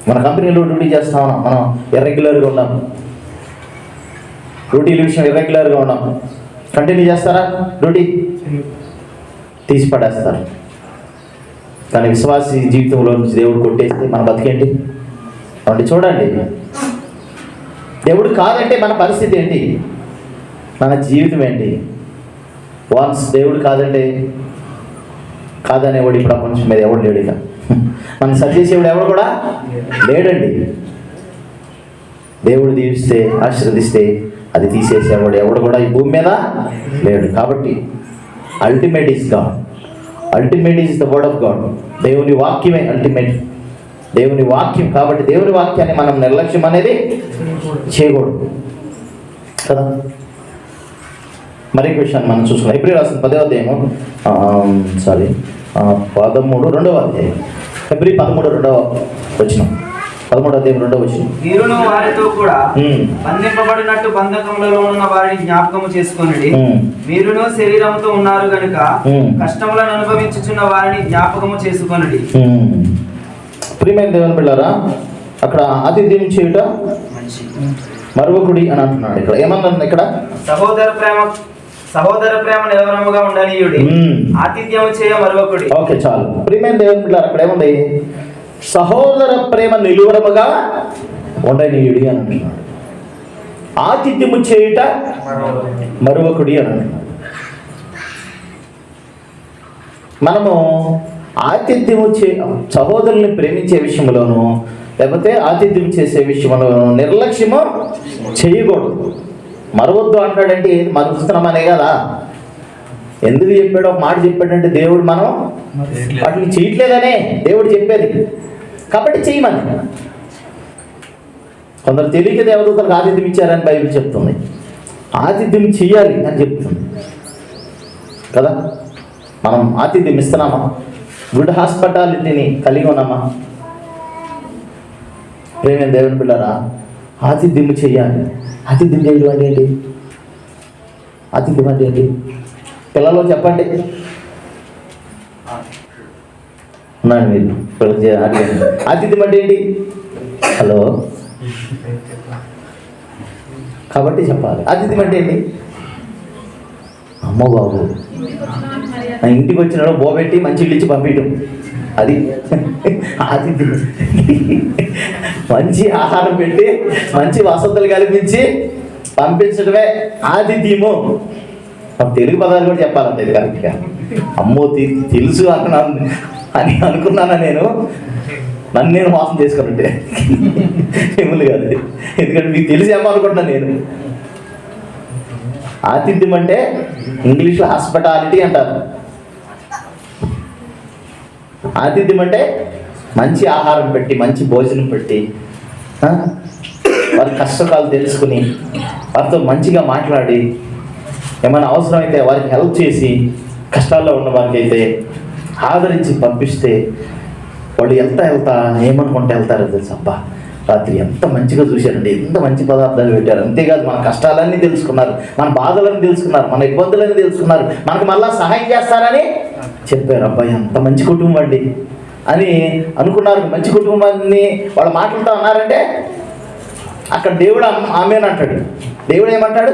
మన కంపెనీలో డ్యూటీ చేస్తా ఉన్నాం. మనం ఇర్రెగ్యులర్గా ఉన్నాం. డ్యూటీల విషయం ఇర్రెగ్యులర్గా ఉన్నాం. కంటిన్యూ చేస్తారా? డ్యూటీ? తీసి పడేస్తారు కానీ విశ్వాసి జీవితంలో నుంచి దేవుడు కొట్టేస్తే మన బతికేంటి? కాబట్టి చూడండి. దేవుడు కాదంటే మన పరిస్థితి ఏంటి? మన జీవితం ఏంటి? వన్స్ దేవుడు కాదంటే కాదనేవాడు ఈ ప్రపంచం మీద ఎవడు లేడు ఇక. మన సత్యశివుడు ఎవడు కూడా లేడండి. దేవుడు దీవిస్తే ఆశీర్వదిస్తే అది తీసేసేవాడు ఎవడు కూడా ఈ భూమి మీద లేడు. కాబట్టి ultimate is God ultimate is the word of God దేవుని వాక్యమే అల్టిమేట్ దేవుని వాక్యం కాబట్టి దేవుని వాక్యాన్ని మనం నిర్లక్ష్యం అనేది చేయకూడదు. కదా? మరి విషయాన్ని మనం చూసుకున్నాం ఎప్పుడు రాసిన పదవ అధ్యాయము సారీ పదమూడు రెండవ అధ్యాయం. ఫిబ్రవరి పదమూడు రెండవ వచ్చినాం అధ్యాయం వచ్చిన మీరును వారితో కూడా బంధింపబడినట్టు బంధకములలో ఉన్న వారిని జ్ఞాపకము చేసుకొనుడి. ఉమ్. మీరును శరీరంతో ఉన్నారు గనుక. కష్టములను అనుభవించుచున్న వారిని జ్ఞాపకము చేసుకొనుడి. ప్రియమైన దేవుని బిళ్ళారా అక్కడ ఆతిథ్యం చేయుట మరొకడి అని అంటున్నాడు ఇక్కడ. ఏమన్నాడు ఇక్కడ? సహోదర ప్రేమ సహోదర ప్రేమ నిలవరముగా ఉండనీయుడి. ఉమ్. ఆతిథ్యము చేయ మరొకడి ఓకే చాలు. ప్రియమైన దేవుని బిడ్డారు అక్కడ ఏముంది? సహోదర ప్రేమ నిలువరముగా ఉండనీయుడి అని అంటున్నాడు. ఆతిథ్యము చేయుట మరొకడి అని అంటున్నాడు. మనము ఆతిథ్యము చే సహోదరుల్ని ప్రేమించే విషయంలోనూ లేకపోతే ఆతిథ్యం చేసే విషయంలోనూ నిర్లక్ష్యము చేయకూడదు. మరవద్దు అంటాడంటే ఏది? మరుస్తున్నామనే కదా. ఎందుకు చెప్పాడు? ఒక మాట చెప్పాడంటే దేవుడు మనం వాటిని చేయట్లేదనే దేవుడు చెప్పేది. కాబట్టి చేయమని. కొందరు తెలియక దేవదూతలకు ఆతిథ్యం ఇచ్చారని బైబిల్ చెప్తుంది. ఆతిథ్యం చేయాలి అని చెప్తుంది. కదా? మనం ఆతిథ్యం ఇస్తున్నామా? గుడ్ హాస్పిటాలిటీని కలిగి ఉన్నామా? ప్రేమ దేవుని పిల్లరా ఆతిథ్యం చేయాలి. ఆతిథ్యం చేయడం అంటే ఏంటి ఆతిథ్యం అంటే ఏంటి పిల్లలు చెప్పండి. ఉన్నాను మీరు. పిల్లలు చే- ఆతిథ్యం అంటే ఏంటి? హలో. కాబట్టి చెప్పాలి. అతిథి అంటే ఏంటి? అమ్మో బాబు. నా ఇంటికి వచ్చినాడు బోబెట్టి మంచి ఇల్లు ఇచ్చి పంపించడం. అది. అతిథి మంచి ఆహారం పెట్టి మంచి వసతులు కల్పించి పంపించడమే ఆతిథ్యము. మన తెలుగు పదాలు కూడా చెప్పాలంటే ఇది కరెక్ట్గా. అమ్మో తెలుసు అన్నాను అని అనుకున్నానా నేను? నన్ను నేను మోసం చేసుకున్నట్టే. ఏములు కాదు. ఎందుకంటే మీకు తెలిసేమో అనుకుంటున్నాను నేను. ఆతిథ్యం అంటే ఇంగ్లీష్లో హాస్పిటాలిటీ అంటారు. ఆతిథ్యం అంటే మంచి ఆహారం పెట్టి మంచి భోజనం పెట్టి వారి కష్టకాలు తెలుసుకుని వారితో మంచిగా మాట్లాడి ఏమైనా అవసరమైతే వారికి హెల్ప్ చేసి కష్టాల్లో ఉన్న వారికి అయితే ఆదరించి పంపిస్తే వాళ్ళు ఎంత వెళ్తా ఏమనుకుంటే వెళ్తారో తెలుసు? అబ్బా రాత్రి ఎంత మంచిగా చూశారండి ఎంత మంచి పదార్థాలు పెట్టారు. అంతేకాదు మన కష్టాలన్నీ తెలుసుకున్నారు మన బాధలన్నీ తెలుసుకున్నారు మన ఇబ్బందులన్నీ తెలుసుకున్నారు మనకు మళ్ళా సహాయం చేస్తారని చెప్పారు. అబ్బాయి ఎంత మంచి కుటుంబం అండి. అని అనుకున్నారు. మంచి కుటుంబాన్ని వాళ్ళ మాటలతో అన్నారంటే అక్కడ దేవుడు ఆమె- ఆమెన్ అంటాడు. దేవుడు ఏమంటాడు?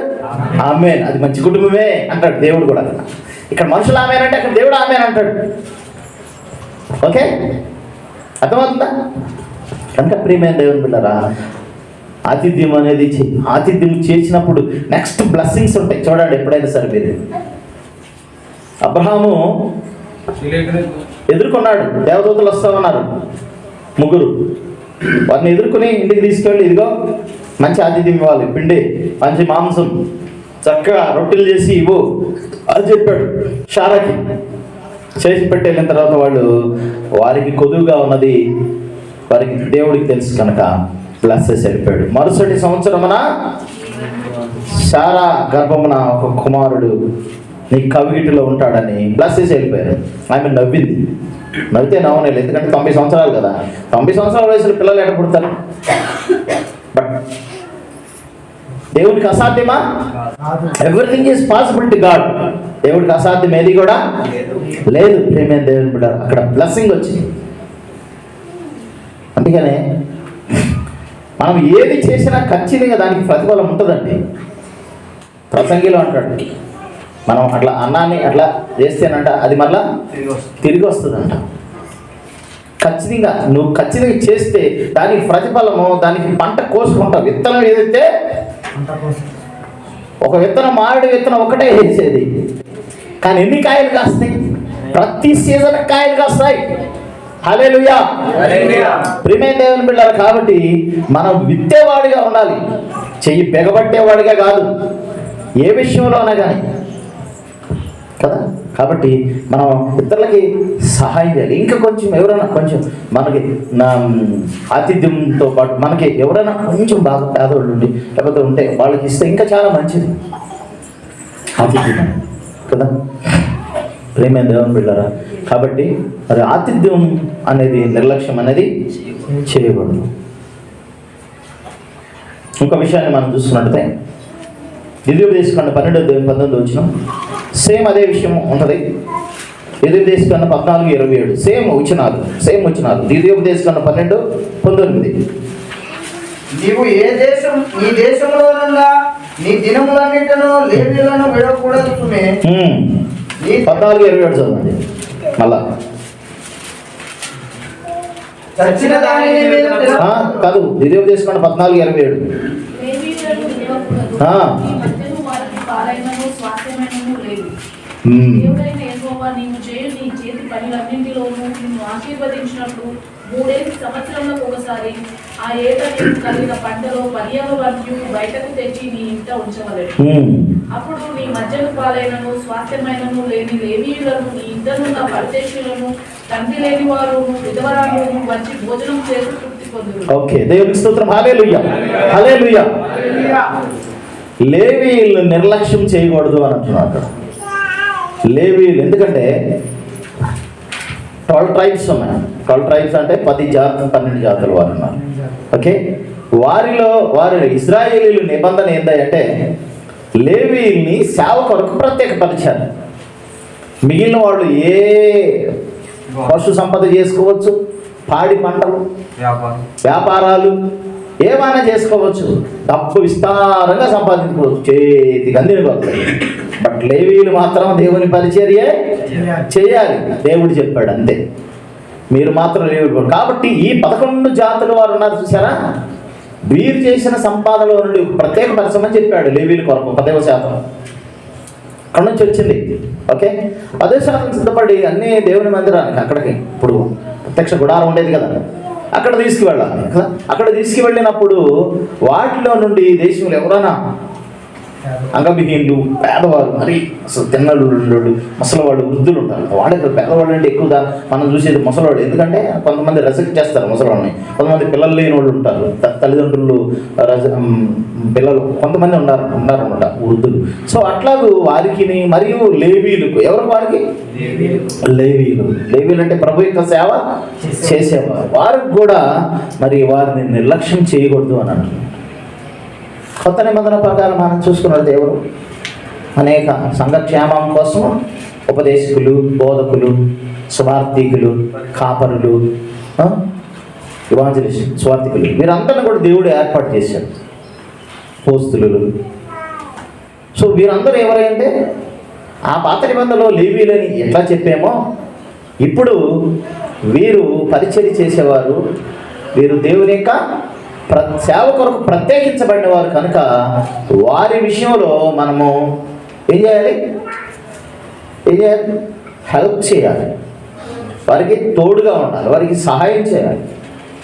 ఆమెన్. అది మంచి కుటుంబమే అంటాడు దేవుడు కూడా. ఇక్కడ మనుషులు ఆమెనంటే అంటే అక్కడ దేవుడు ఆమెను అంటాడు ఓకే? అర్థమవుతుందా? కనుక ప్రియమైన దేవుని బిడ్డరా ఆతిథ్యం అనేది ఆతిథ్యం చేసినప్పుడు నెక్స్ట్ బ్లెస్సింగ్స్ ఉంటాయి. చూడండి ఎప్పుడైనా సరే మీరు. అబ్రహాము ఎదుర్కొన్నాడు. దేవదూతలు వస్తామన్నారు ముగ్గురు. వారిని ఎదుర్కొని ఇంటికి తీసుకెళ్ళి ఇదిగో మంచి ఆతిథ్యం ఇవ్వాలి. పిండి మంచి మాంసం. చక్కగా రొట్టెలు చేసి ఇవ్వు అది చెప్పాడు షారాకి. చేసి పెట్టి వెళ్ళిన తర్వాత వాళ్ళు వారికి కొదువుగా ఉన్నది వారికి దేవుడికి తెలుసు కనుక బ్లెస్సెస్ వెళ్ళిపోయాడు. మరుసటి సంవత్సరమున శారా గర్భమున ఒక కుమారుడు నీ కవిగిటిలో ఉంటాడని బ్లెస్సెస్ వెళ్ళిపోయారు. ఆమె నవ్వింది. నవ్వితే నవ్వలేదు ఎందుకంటే తొంభై సంవత్సరాలు కదా. తొంభై సంవత్సరాల వయసులో పిల్లలు ఎక్కడ పుడతారు? బట్ దేవుడికి అసాధ్యమా? Everything is possible to God దేవుడికి అసాధ్యం ఏది కూడా? లేదు. ప్రేమే దేవుని బిడ్డ అక్కడ బ్లెస్సింగ్ వచ్చింది. అందుకనే మనం ఏది చేసినా ఖచ్చితంగా దానికి ప్రతిఫలం ఉంటుందండి. ప్రసంగిలో అంటాడు. మనం అట్లా అన్నాన్ని అట్లా చేస్తేనంట అది మళ్ళా తిరిగి వస్తుందంట. ఖచ్చితంగా నువ్వు ఖచ్చితంగా చేస్తే దానికి ప్రతిఫలము దానికి పంట కోసుకుంటావు. విత్తనం ఏదైతే ఒక విత్తనం మామిడి విత్తనం ఒకటే వేసేది కానీ ఎన్ని కాయలు కాస్తాయి? ప్రతి సీజన్ కాయలు కాస్తాయి. హల్లెలూయా. ప్రియమైన దేవుని బిడ్డారు కాబట్టి మనం విత్తేవాడిగా ఉండాలి. చెయ్యి పెగబట్టేవాడిగా కాదు. ఏ విషయంలోనా కానీ. కదా? కాబట్టి మనం ఇతరులకి సహాయం చేయాలి. ఇంకా కొంచెం ఎవరైనా కొంచెం మనకి నా ఆతిథ్యంతో పాటు మనకి ఎవరైనా కొంచెం బాగా పేదవాళ్ళు ఉండి లేకపోతే ఉంటే వాళ్ళకి ఇస్తే ఇంకా చాలా మంచిది. ఆతిథ్యం కదా? ప్రేమ దేవుని బిడ్డారా కాబట్టి మరి ఆతిథ్యం అనేది నిర్లక్ష్యం అనేది చేయకూడదు. ఇంకో విషయాన్ని మనం చూస్తున్నట్లయితే దివ్యోపదేశకాండ పన్నెండు పంతొమ్మిది వచ్చినాం సేమ్ అదే విషయం ఉంటుంది. దివ్యోపదేశకాండ పద్నాలుగు ఇరవై ఏడు. సేమ్ వచ్చినారు. సేమ్ వచ్చినారు. దివ్యోపదేశకాండ పన్నెండు పంతొమ్మిది. నీవు ఏ దేశం నీ దేశంలోనున్న నీ దినములన్నిటను లేవీలను విడకూడదు పద్నాలుగు ఇరవై ఏడు చదవండి. మళ్ళా. కాదు. దివ్యోపదేశకాండ పద్నాలుగు ఇరవై ఏడు లేవీయులను విడవకూడదు. ఆ. ఈ మధ్యను వారికి పాలైనను స్వాస్థ్యమైనను లేదు. హ్మ్. దేవుడైన యెహోవా నీవు చేయు నీ చేతి పనులన్నింటిలోనూ నిన్ను ఆశీర్వదించినట్లు మూడేసి సంవత్సరంలో ఒకసారి ఆ ఏట నీకు కలిగిన పంటలో పర్యాల వరకు బయటకు తెచ్చి నీ ఇంట ఉంచవలెను. హ్మ్. అప్పుడు నీ మధ్యను పాలైనను స్వాస్థ్యమైనను లేని లేవీయులను నీ ఇంటనున్న పరదేశులను తండ్రి లేని వారు విధవరాలను వచ్చి భోజనం చేసి తృప్తి పొందురు ఓకే దేవునికి స్తోత్రం. హల్లెలూయా హల్లెలూయా లేవీలు నిర్లక్ష్యం చేయకూడదు అని అంటున్నారు అక్కడ. లేవీలు. ఎందుకంటే ట్వెల్వ్ ట్రైబ్స్ ఉన్నాయి. ట్వెల్వ్ ట్రైబ్స్ అంటే పది జాతులు పన్నెండు జాతులు వారు ఉన్నారు. ఓకే? వారిలో వారి ఇజ్రాయేలీలు నిబంధన ఏంటంటే లేవీల్ని సేవ కొరకు ప్రత్యేకపరిచారు. మిగిలిన వాళ్ళు ఏ పశు సంపద చేసుకోవచ్చు? పాడి పంటలు వ్యాపారాలు ఏమైనా చేసుకోవచ్చు. డబ్బు విస్తారంగా సంపాదించుకోవచ్చు. చేతికి అందినగలుగుతాయి బట్ లేవీలు మాత్రం దేవుని పరిచర్యే చేయాలి. దేవుడు చెప్పాడు అంతే. మీరు మాత్రం లేవు కాబట్టి ఈ పదకొండు జాతులు వారు ఉన్నారు చూసారా వీరు చేసిన సంపాదనలో నుండి ప్రత్యేక పరిశ్రమని చెప్పాడు లేవీల కొరకు పదవ శాతం. అక్కడ నుంచి వచ్చింది. ఓకే? పదే శాతం సిద్ధపడి అన్ని దేవుని మందిరానికి అక్కడికి. ఇప్పుడు ప్రత్యక్ష గుడారం ఉండేది కదా. అక్కడ తీసుకువెళ్ళాలి కదా? అక్కడ తీసుకువెళ్ళినప్పుడు వాటిలో నుండి దేశంలో ఎవరైనా అంగవిహీనులు పేదవాళ్ళు మరి అసలు తిన్నలు ముసలివాళ్ళు వృద్ధులు ఉంటారు వాడే పేదవాళ్ళు అంటే ఎక్కువ దా- మనం చూసేది ముసలివాడు. ఎందుకంటే కొంతమంది రెసెక్ట్ చేస్తారు ముసలివాళ్ళని కొంతమంది పిల్లలు లేని వాళ్ళు ఉంటారు తల్లిదండ్రులు రజ- పిల్లలు కొంతమంది ఉన్నారు ఉన్నారన్నమాట వృద్ధులు. సో అట్లాగూ వారికి మరియు లేవీలకు ఎవరు వారికి? లేవీలు లేవీలు అంటే ప్రభు యొక్క సేవ చేసేవారు. వారికి కూడా మరి వారిని నిర్లక్ష్యం చేయకూడదు అని అంటున్నారు. కొత్త నిబంధన ప్రకారం మనం చూసుకున్న దేవుడు. అనేక సంఘక్షేమం కోసం ఉపదేశకులు బోధకులు స్వార్థికులు కాపరులు ఇవాంజలిస్ట్ స్వార్థికులు. వీరందరిని కూడా దేవుడు ఏర్పాటు చేశాడు. పోస్తులు. సో వీరందరూ ఎవరంటే ఆ పాత నిబంధనలో లేవీలని ఎట్లా చెప్పామో ఇప్పుడు వీరు పరిచయం చేసేవారు వీరు దేవుని యొక్క ప్ర సేవ కొరకు ప్రత్యేకించబడిన వారు కనుక వారి విషయంలో మనము ఏం చేయాలి? ఏం చేయాలి? హెల్ప్ చేయాలి. వారికి తోడుగా ఉండాలి. వారికి సహాయం చేయాలి.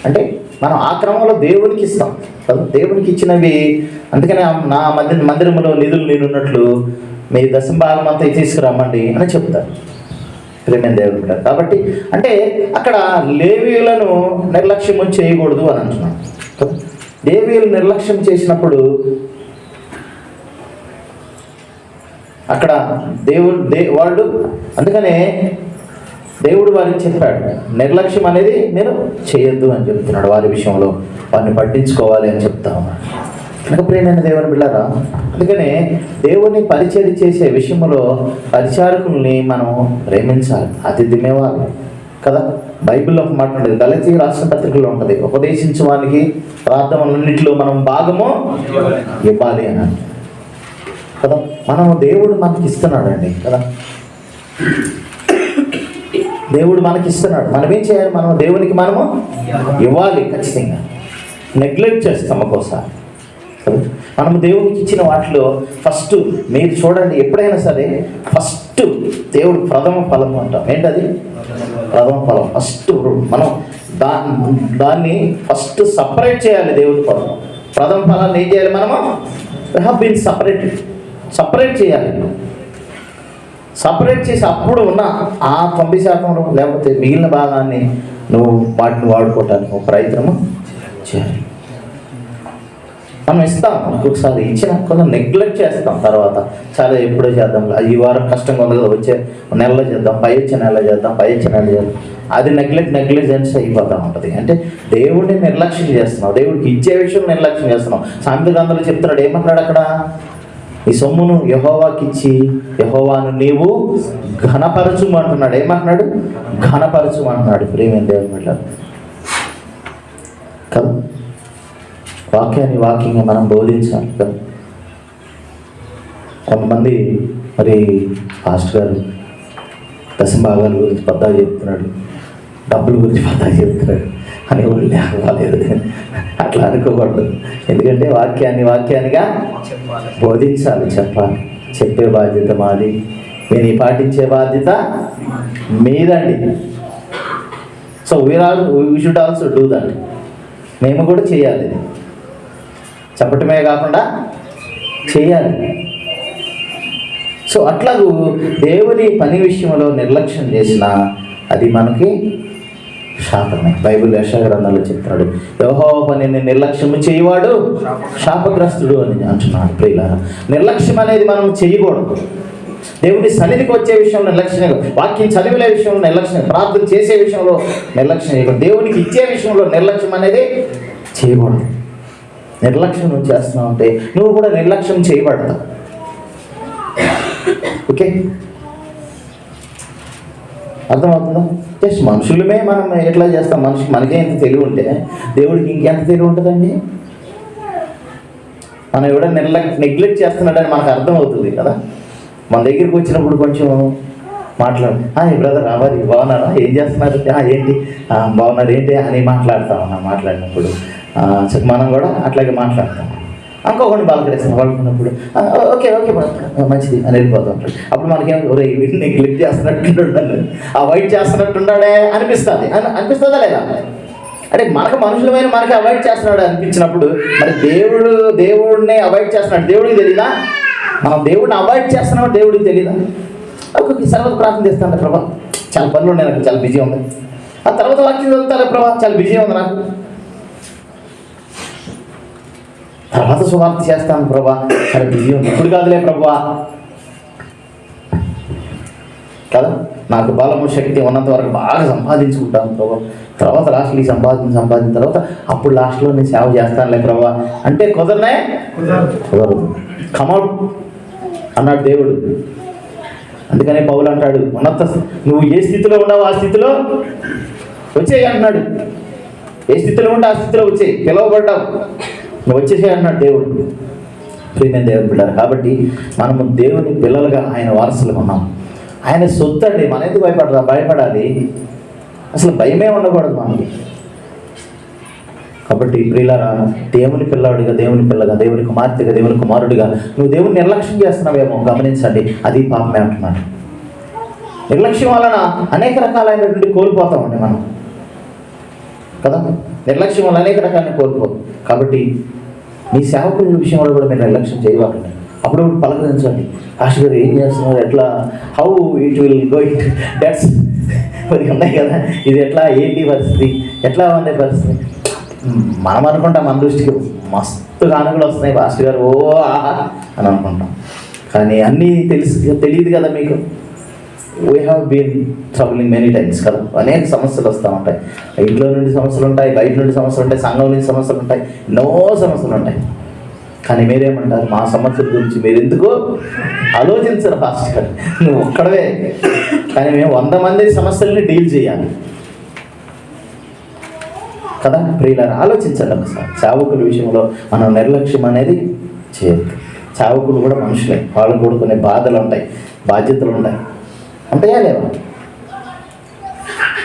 అంటే మనం ఆ క్రమంలో దేవునికి ఇస్తాం. దేవునికి ఇచ్చినవి అందుకనే నా మందిర మందిరంలో నిధులు నేనున్నట్లు మీ దశంభాగం అంతా తీసుకురమ్మండి అని చెప్తారు. ప్రేమ దేవుడు కాబట్టి అంటే అక్కడ లేవీలను నిర్లక్ష్యం చేయకూడదు అని అంటున్నాను. లేవీలు నిర్లక్ష్యం చేసినప్పుడు అక్కడ దేవుడు దే వాళ్ళు అందుకనే దేవుడు వారికి చెప్పాడు నిర్లక్ష్యం అనేది మీరు చేయొద్దు అని చెప్తున్నాడు వారి విషయంలో వారిని పట్టించుకోవాలి అని చెప్తా ఉన్నాడు కనుక ప్రేమైన దేవుని బిళ్ళరా అందుకనే దేవుని పరిచయం చేసే విషయంలో పరిచారకుల్ని మనం ప్రేమించాలి అతిథి మేవాలి కదా? బైబిల్లో ఒక మాట ఉండేది దళితీ రాష్ట్ర పత్రికలో ఉంటుంది ఉపదేశించు వానికి ప్రార్థనలన్నింటిలో మనం భాగము ఇవ్వాలి అని కదా? మనం దేవుడు మనకి ఇస్తున్నాడండి కదా? దేవుడు మనకి ఇస్తున్నాడు మనం ఏం చేయాలి? మనం దేవునికి మనము ఇవ్వాలి ఖచ్చితంగా. నెగ్లెక్ట్ చేస్తాం ఒక్కోసారి మనం దేవునికి ఇచ్చిన వాటిలో ఫస్ట్ మీరు చూడండి ఎప్పుడైనా సరే ఫస్ట్ దేవుడు ప్రథమ ఫలం అంటాం. ఏంటది? ప్రథమ ఫలం. ఫస్ట్ మనం దా దాన్ని ఫస్ట్ సపరేట్ చేయాలి దేవుడి ఫలం ప్రథమ ఫలాన్ని ఏం చేయాలి మనము? హ్యావ్ బీన్ సపరేట్ సపరేట్ చేయాలి. సపరేట్ చేసి అప్పుడు ఉన్న ఆ తొంభై శాతంలో లేకపోతే మిగిలిన భాగాన్ని నువ్వు వాటిని వాడుకోవటానికి ఒక ప్రయత్నము చేయాలి. మనం ఇస్తాం. ఒక్కొక్కసారి ఇచ్చిన కొంచెం నెగ్లెక్ట్ చేస్తాం తర్వాత. చాలా ఎప్పుడో చేద్దాం. ఈ వారం కష్టంగా ఉంది కదా వచ్చే నెలలో చేద్దాం. పై వచ్చే నెలలో చేద్దాం. పై వచ్చే నెల చేద్దాం. అది నెగ్లెక్ట్ నెగ్లిజెన్స్ అయిపోతా ఉంటుంది. అంటే దేవుడిని నిర్లక్ష్యం చేస్తున్నావు. దేవుడికి ఇచ్చే విషయం నిర్లక్ష్యం చేస్తున్నావు. సామెత గ్రంథంలో చెప్తున్నాడు ఏమన్నాడు అక్కడ? ఈ సొమ్మును యహోవాకిచ్చి యహోవాను నీవు ఘనపరచుము అంటున్నాడు. ఏమంటున్నాడు? ఘనపరచుము అంటున్నాడు. ప్రేమేం దేవుడు కదా? వాక్యాన్ని వాక్యంగా మనం బోధించాలి కదా. కొంతమంది మరి పాస్టర్ గారు దశభాగాల గురించి పద్దా చెప్తున్నాడు డబ్బుల గురించి పద్దా చెప్తున్నాడు. అని వాళ్ళు అవ్వలేదు అట్లా అనుకోకూడదు. ఎందుకంటే వాక్యాన్ని వాక్యానిగా బోధించాలి చెప్పాలి. చెప్పే బాధ్యత మాది. నేను పాటించే బాధ్యత మీదండి. So we are we should also do that మేము కూడా చేయాలి. ఇది. చెప్పటమే కాకుండా చేయాలి. సో అట్లాగూ దేవుని పని విషయంలో నిర్లక్ష్యం చేసిన అది మనకి శాపమే. బైబిల్ యశాగ్రంథంలో చెప్తున్నాడు యహో పనిని నిర్లక్ష్యం చేయవాడు శాపగ్రస్తుడు అని అంటున్నాడు ప్రియుల నిర్లక్ష్యం అనేది మనం చేయకూడదు. దేవుని సన్నిధికి వచ్చే విషయంలో నిర్లక్ష్యం వాక్యం చదివిలే విషయంలో నిర్లక్ష్యం ప్రార్థన చేసే విషయంలో నిర్లక్ష్యం చేయకూడదు దేవునికి ఇచ్చే విషయంలో నిర్లక్ష్యం అనేది చేయకూడదు. నిర్లక్ష్యం నువ్వు చేస్తున్నావు అంటే నువ్వు కూడా నిర్లక్ష్యం చేయబడతావు. ఓకే? అర్థమవుతుందా? జస్ట్ మనుషులమే మనం ఎట్లా చేస్తాం? మనిషి మనకే ఎంత తెలివి ఉంటే దేవుడికి ఇంకెంత తెలివి ఉంటుందండి? మనం ఎవడో నిర్లక్ నెగ్లెక్ట్ చేస్తున్నాడని మనకు అర్థమవుతుంది కదా? మన దగ్గరికి వచ్చినప్పుడు కొంచెం మాట్లాడు. బ్రదర్ రావాలి. బాగున్నారా? ఏం చేస్తున్నారు? ఏంటి? బాగున్నారు. ఏంటి? అని మాట్లాడతాం మాట్లాడినప్పుడు. మనం కూడా అట్లాగే మాట్లాడతాం. ఇంకొకటి బాలకరిస్తాం వాళ్ళకున్నప్పుడు ఓకే ఓకే మంచిది అని వెళ్ళిపోతూ ఉంటాడు అప్పుడు మనకేం ఒరే వీటిని క్లిక్ చేస్తున్నట్టుండాలి అవాయిడ్ చేస్తున్నట్టున్నాడే అనిపిస్తుంది. అని అనిపిస్తుందా లేదా? అంటే మనకు మనుషులమైన మనకి అవాయిడ్ చేస్తున్నాడు అనిపించినప్పుడు మరి దేవుడు దేవుడిని అవాయిడ్ చేస్తున్నాడు. దేవుడికి తెలీదా? మనం దేవుడిని అవాయిడ్ చేస్తున్నామో దేవుడికి తెలీదా? ఒక్కొక్క తర్వాత ప్రార్థన చేస్తాను ప్రభా. చాలా పనులు ఉన్నాయి నాకు చాలా బిజీ ఉంది. ఆ తర్వాత వాక్యం చదువుతాను ప్రభా. చాలా బిజీ ఉంది నాకు. తర్వాత సువార్త చేస్తాను ప్రభా. చాలా బిజీ ఉంది ఇప్పుడు కాదులే ప్రభా. కదా? నాకు బలము శక్తి ఉన్నంత వరకు బాగా సంపాదించుకుంటాను ప్రభా. తర్వాత లాస్ట్లో ఈ సంపాదించి సంపాదించిన తర్వాత అప్పుడు లాస్ట్లో నేను సేవ చేస్తానులే ప్రభా. అంటే కుదరనే? కుదరదు. కమౌట్ అన్నాడు దేవుడు. అందుకనే పౌలు అంటాడు ఉన్నత నువ్వు ఏ స్థితిలో ఉన్నావు ఆ స్థితిలో వచ్చేయి అంటున్నాడు. ఏ స్థితిలో ఉంటే ఆ స్థితిలో వచ్చేయి. పిలవబడ్డావు. నువ్వు వచ్చేసే అంటున్నాడు దేవుడు. ప్రియమైన దేవుని పిల్లలు కాబట్టి మనము దేవుని పిల్లలుగా ఆయన వారసులుగా ఉన్నాం. ఆయన సొత్తు అండి మన ఎందుకు భయపడరా భయపడాలి? అసలు భయమే ఉండకూడదు మనకి. కాబట్టి ప్రియులారా దేవుని పిల్లాడిగా దేవుని పిల్లగా దేవుని కుమార్తెగా దేవుని కుమారుడిగా నువ్వు దేవుని నిర్లక్ష్యం చేస్తున్నావేమో గమనించండి అది పాపమే అంటున్నాడు. నిర్లక్ష్యం వలన అనేక రకాలైనటువంటి కోల్పోతామండి మనం. కదా? నిర్లక్ష్యం వల్ల అనేక రకాలను కోల్పోతాం. కాబట్టి మీ సేవకుల విషయంలో కూడా మీరు నిర్లక్ష్యం చేయవాలండి అప్పుడు పలకరించండి. ఆశ గారు ఏం చేస్తున్నారు? ఎట్లా? How it will go it debts మరి ఉన్నాయి కదా. ఇది ఎట్లా? ఏంటి పరిస్థితి? ఎట్లా ఉంది పరిస్థితి? మనం అనుకుంటాం మన దృష్టికి మస్తు కానుకలు వస్తున్నాయి పాస్టర్ గారు. ఓ ఆహా అని అనుకుంటాం. కానీ అన్నీ తెలుసు తెలియదు కదా మీకు. We have been troubling many times కదా? అనేక సమస్యలు వస్తూ ఉంటాయి. ఇంట్లో నుండి సమస్యలు ఉంటాయి బయట నుండి సమస్యలు ఉంటాయి సంఘం నుండి సమస్యలు ఉంటాయి ఎన్నో సమస్యలు ఉంటాయి. కానీ మీరేమంటారు? మా సమస్యల గురించి మీరు ఎందుకు ఆలోచించరు ఫాస్ట్ గారు నువ్వు ఒక్కడవే. కానీ మేము వంద మంది సమస్యల్ని డీల్ చేయాలి. కదా? ప్రియులను ఆలోచించండి ఒకసారి. చావుకుల విషయంలో మనం నిర్లక్ష్యం అనేది చేయొద్దు. చావుకులు కూడా మనుషులే. వాళ్ళకు కూడా కొన్ని బాధలు ఉంటాయి బాధ్యతలు ఉంటాయి. ఉంటాయా లేవు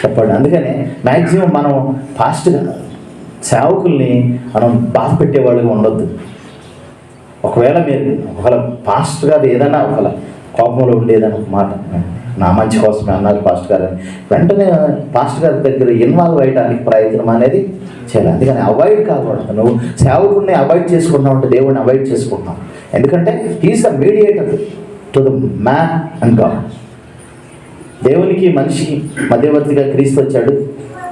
చెప్పండి. అందుకనే మ్యాక్సిమం మనం ఫాస్ట్గా సేవకుల్ని మనం బాధ పెట్టేవాళ్ళుగా ఉండొద్దు. ఒకవేళ మీరు ఒకవేళ పాస్ట్ గారు ఏదైనా ఒకవేళ కోపంలో ఉండేదని ఒక మాట. నా మంచి కోసమే అన్నారు పాస్ట్ గారు అని. వెంటనే పాస్ట్ గారి దగ్గర ఇన్వాల్వ్ అయ్యడానికి ప్రయత్నం అనేది చేయాలి. అందుకని అవాయిడ్ కాకూడదు. నువ్వు సేవకుడిని అవాయిడ్ చేసుకుంటావు అంటే దేవుడిని అవాయిడ్ చేసుకుంటున్నావు. ఎందుకంటే he's the mediator to the man and God. దేవునికి మనిషికి మధ్యవర్తిగా క్రీస్తు వచ్చాడు.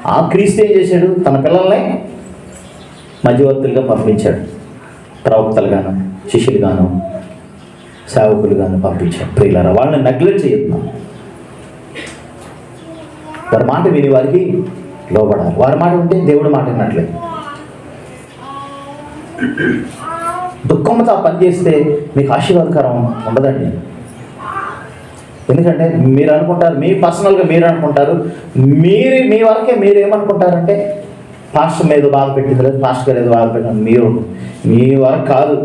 ఆ క్రీస్తు ఏం చేశాడు? తన పిల్లల్ని మధ్యవర్తులుగా పంపించాడు. ప్రవక్తలుగాను శిష్యులుగాను సేవకులుగాను పంపించాడు. ప్రియులారా వాళ్ళని నెగ్లెక్ట్ చేయొద్దాం. వారి మాట విని వారికి లోబడాలి. వారి మాట ఉంటే దేవుడు మాట విన్నట్లే దుఃఖంతో ఆ పని చేస్తే మీకు ఆశీర్వాదకరం ఉండదండి. ఎందుకంటే మీరు అనుకుంటారు మీ పర్సనల్గా మీరు అనుకుంటారు మీరు మీ వరకే మీరు ఏమనుకుంటారంటే పాస్టర్ మీద బాధ పెట్టింది లేదు పాస్టర్ గారు ఏదో బాధ పెట్టింది మీరు మీ వరకు కాదు.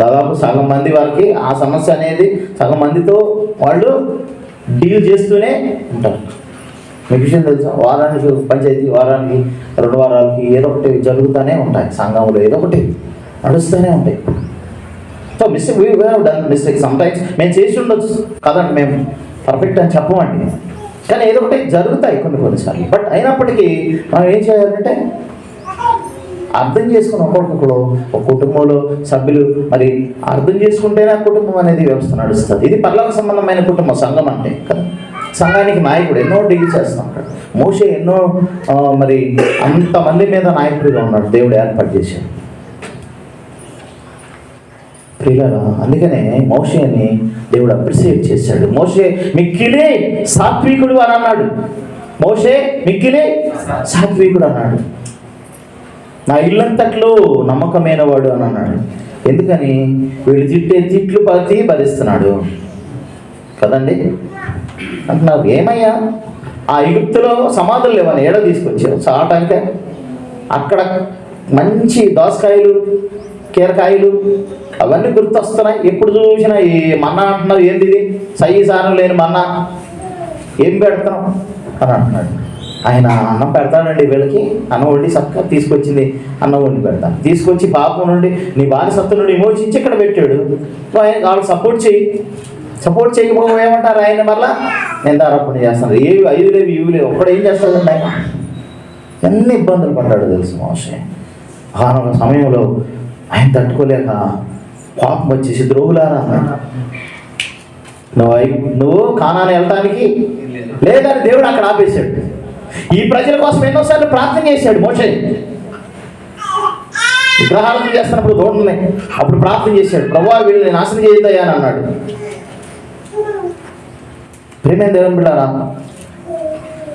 దాదాపు సగం మంది వరకు ఆ సమస్య అనేది సగం మందితో వాళ్ళు డీల్ చేస్తూనే ఉంటారు. మీకు విషయం తెలుసా? వారానికి పంచాయతీ వారానికి రెండు వారాలకి ఏదో ఒకటి జరుగుతూనే ఉంటాయి. సంఘంలో ఏదో ఒకటి నడుస్తూనే ఉంటాయి. So mistake we done mistake some times మేము చేసి ఉండొచ్చు. కదండి మేము పర్ఫెక్ట్ అని చెప్పమండి. కానీ ఏదో ఒకటి జరుగుతాయి కొన్ని కొన్నిసార్లు. బట్ అయినప్పటికీ మనం ఏం చేయాలంటే అర్థం చేసుకుని ఒక్కొక్కరు ఒక కుటుంబంలో సభ్యులు మరి అర్థం చేసుకుంటేనే ఆ కుటుంబం అనేది వ్యవస్థ నడుస్తుంది. ఇది పర్లోక సంబంధమైన కుటుంబం సంఘం అంటే. కదా? సంఘానికి నాయకుడు ఎన్నో డీల్ చేస్తూ ఉంటాడు. మోసే ఎన్నో మరి అంతమంది మీద నాయకుడిగా ఉన్నాడు. దేవుడు ఏర్పాటు చేశాడు. ప్రియులారా అందుకనే మోషేని దేవుడు అప్రిసియేట్ చేశాడు. మోషే మిక్కిలే సాత్వికుడు అని అన్నాడు. మోషే మిక్కిలే సాత్వికుడు అన్నాడు. నా ఇల్లంతట్లో నమ్మకమైన వాడు అని అన్నాడు. ఎందుకని? వీళ్ళు తిట్టే తిట్లు పతి భరిస్తున్నాడు. కదండి? అంటున్నారు ఏమయ్యా? ఆ ఇగుప్తులో సమాధులు లేవని ఏడ తీసుకొచ్చారు. చాటానికే అక్కడ మంచి దోసకాయలు కీరకాయలు అవన్నీ గుర్తొస్తున్నాయి. ఎప్పుడు చూసినా ఈ మన్నా అంటున్నారు ఏంది ఇది సారం లేని మన్నా. ఏం పెడతాం అని అంటున్నాడు. ఆయన అన్నం పెడతాడండి వీళ్ళకి. అన్నం వండి చక్కగా తీసుకొచ్చింది. అన్నం వండి పెడతాను. తీసుకొచ్చి పాపం నుండి నీ బానిసత్వం నుండి విమోచించి ఇక్కడ పెట్టాడు. ఆయన వాళ్ళు సపోర్ట్ చేయి సపోర్ట్ చేయకపోతే ఏమంటారు ఆయన మళ్ళా నిందారోపణ చేస్తాను. ఏవి ఐదు లేవు ఇవి లేవు. ఒక్కడు ఏం చేస్తాడండి ఆయన? ఎన్ని ఇబ్బందులు పడ్డాడు తెలుసు మోసే. ఆ సమయంలో ఆయన తట్టుకోలేక కోపం వచ్చేసి ద్రోహులారా నువ్వు నువ్వు కానాన్ని వెళ్ళటానికి లేదని దేవుడు అక్కడ ఆపేశాడు. ఈ ప్రజల కోసం ఎన్నోసార్లు ప్రార్థన చేశాడు మోషే. విగ్రహాలను చేస్తున్నప్పుడు దూడని అప్పుడు ప్రార్థన చేశాడు. ప్రభా వీళ్ళని నాశనం చేయదయ్యా అని అన్నాడు. ప్రేమేం దేవుని బిడ్డారా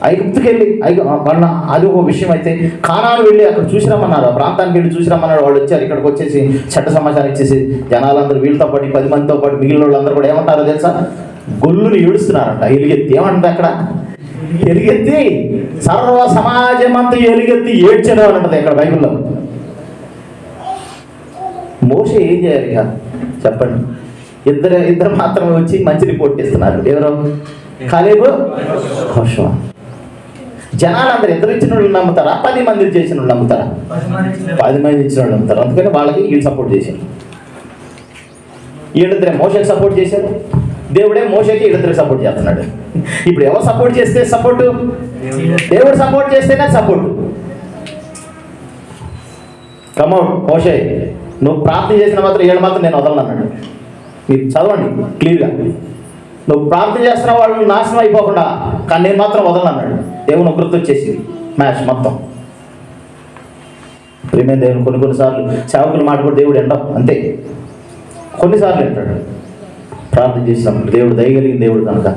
ఐగుప్తుకి వెళ్ళి ఐగు మన అది ఒక విషయం అయితే కానాలు వెళ్ళి అక్కడ చూసిరమ్మన్నారు. ఆ ప్రాంతానికి వెళ్ళి చూసిరమ్మన్నాడు వాళ్ళు వచ్చారు ఇక్కడికి వచ్చేసి చట్ట సమాచారం ఇచ్చేసి జనాలందరూ వీళ్ళతో పాటు పది మందితో పాటు మిగిలిన వాళ్ళందరూ కూడా ఏమంటారో తెలుసా? గొల్లుని ఏడుస్తున్నారంట. ఎలుగెత్తి. ఏమంటారు అక్కడ? ఎలుగెత్తి. సర్వ సమాజం అంతా ఎలుగెత్తి ఏడ్చడం అని ఉంటుంది ఇక్కడ బైబిల్లో. మోసే ఏం చేయాలి ఇక? చెప్పండి. ఇద్దరు ఇద్దరు మాత్రమే వచ్చి మంచి రిపోర్ట్ ఇస్తున్నారు ఎవరు? కాలేబు? హోషవా జనాలందరూ ఇద్దరు ఇచ్చిన వాళ్ళు నమ్ముతారా? పది మంది చేసిన వాళ్ళు నమ్ముతారా? పది మంది ఇచ్చిన వాళ్ళు నమ్ముతారు. అందుకని వాళ్ళకి వీళ్ళు సపోర్ట్ చేశారు. వీళ్ళిద్దరే మోసకి సపోర్ట్ చేశారు. దేవుడే మోసకి వీళ్ళిద్దరికి సపోర్ట్ చేస్తున్నాడు. ఇప్పుడు ఎవరు సపోర్ట్ చేస్తే సపోర్ట్ దేవుడు సపోర్ట్ చేస్తేనే సపోర్ట్ కమౌట్ మోసే నువ్వు ప్రార్థన చేసిన మాత్రం ఏడు మాత్రం నేను వదలను అన్నాడు. మీరు చదవండి క్లియర్గా నువ్వు ప్రార్థన చేస్తున్న వాళ్ళు నాశనం అయిపోకుండా కానీ నేను మాత్రం వదలను అన్నాడు. దేవుని గుర్తు వచ్చేసింది మ్యాచ్ మొత్తం. ప్రేమే దేవుని కొన్ని కొన్నిసార్లు సేవకుల మాట కూడా దేవుడు ఎండ అంతే. కొన్నిసార్లు వింటాడు. ప్రార్థన చేసినప్పుడు దేవుడు దయగలిగిన దేవుడు కనుక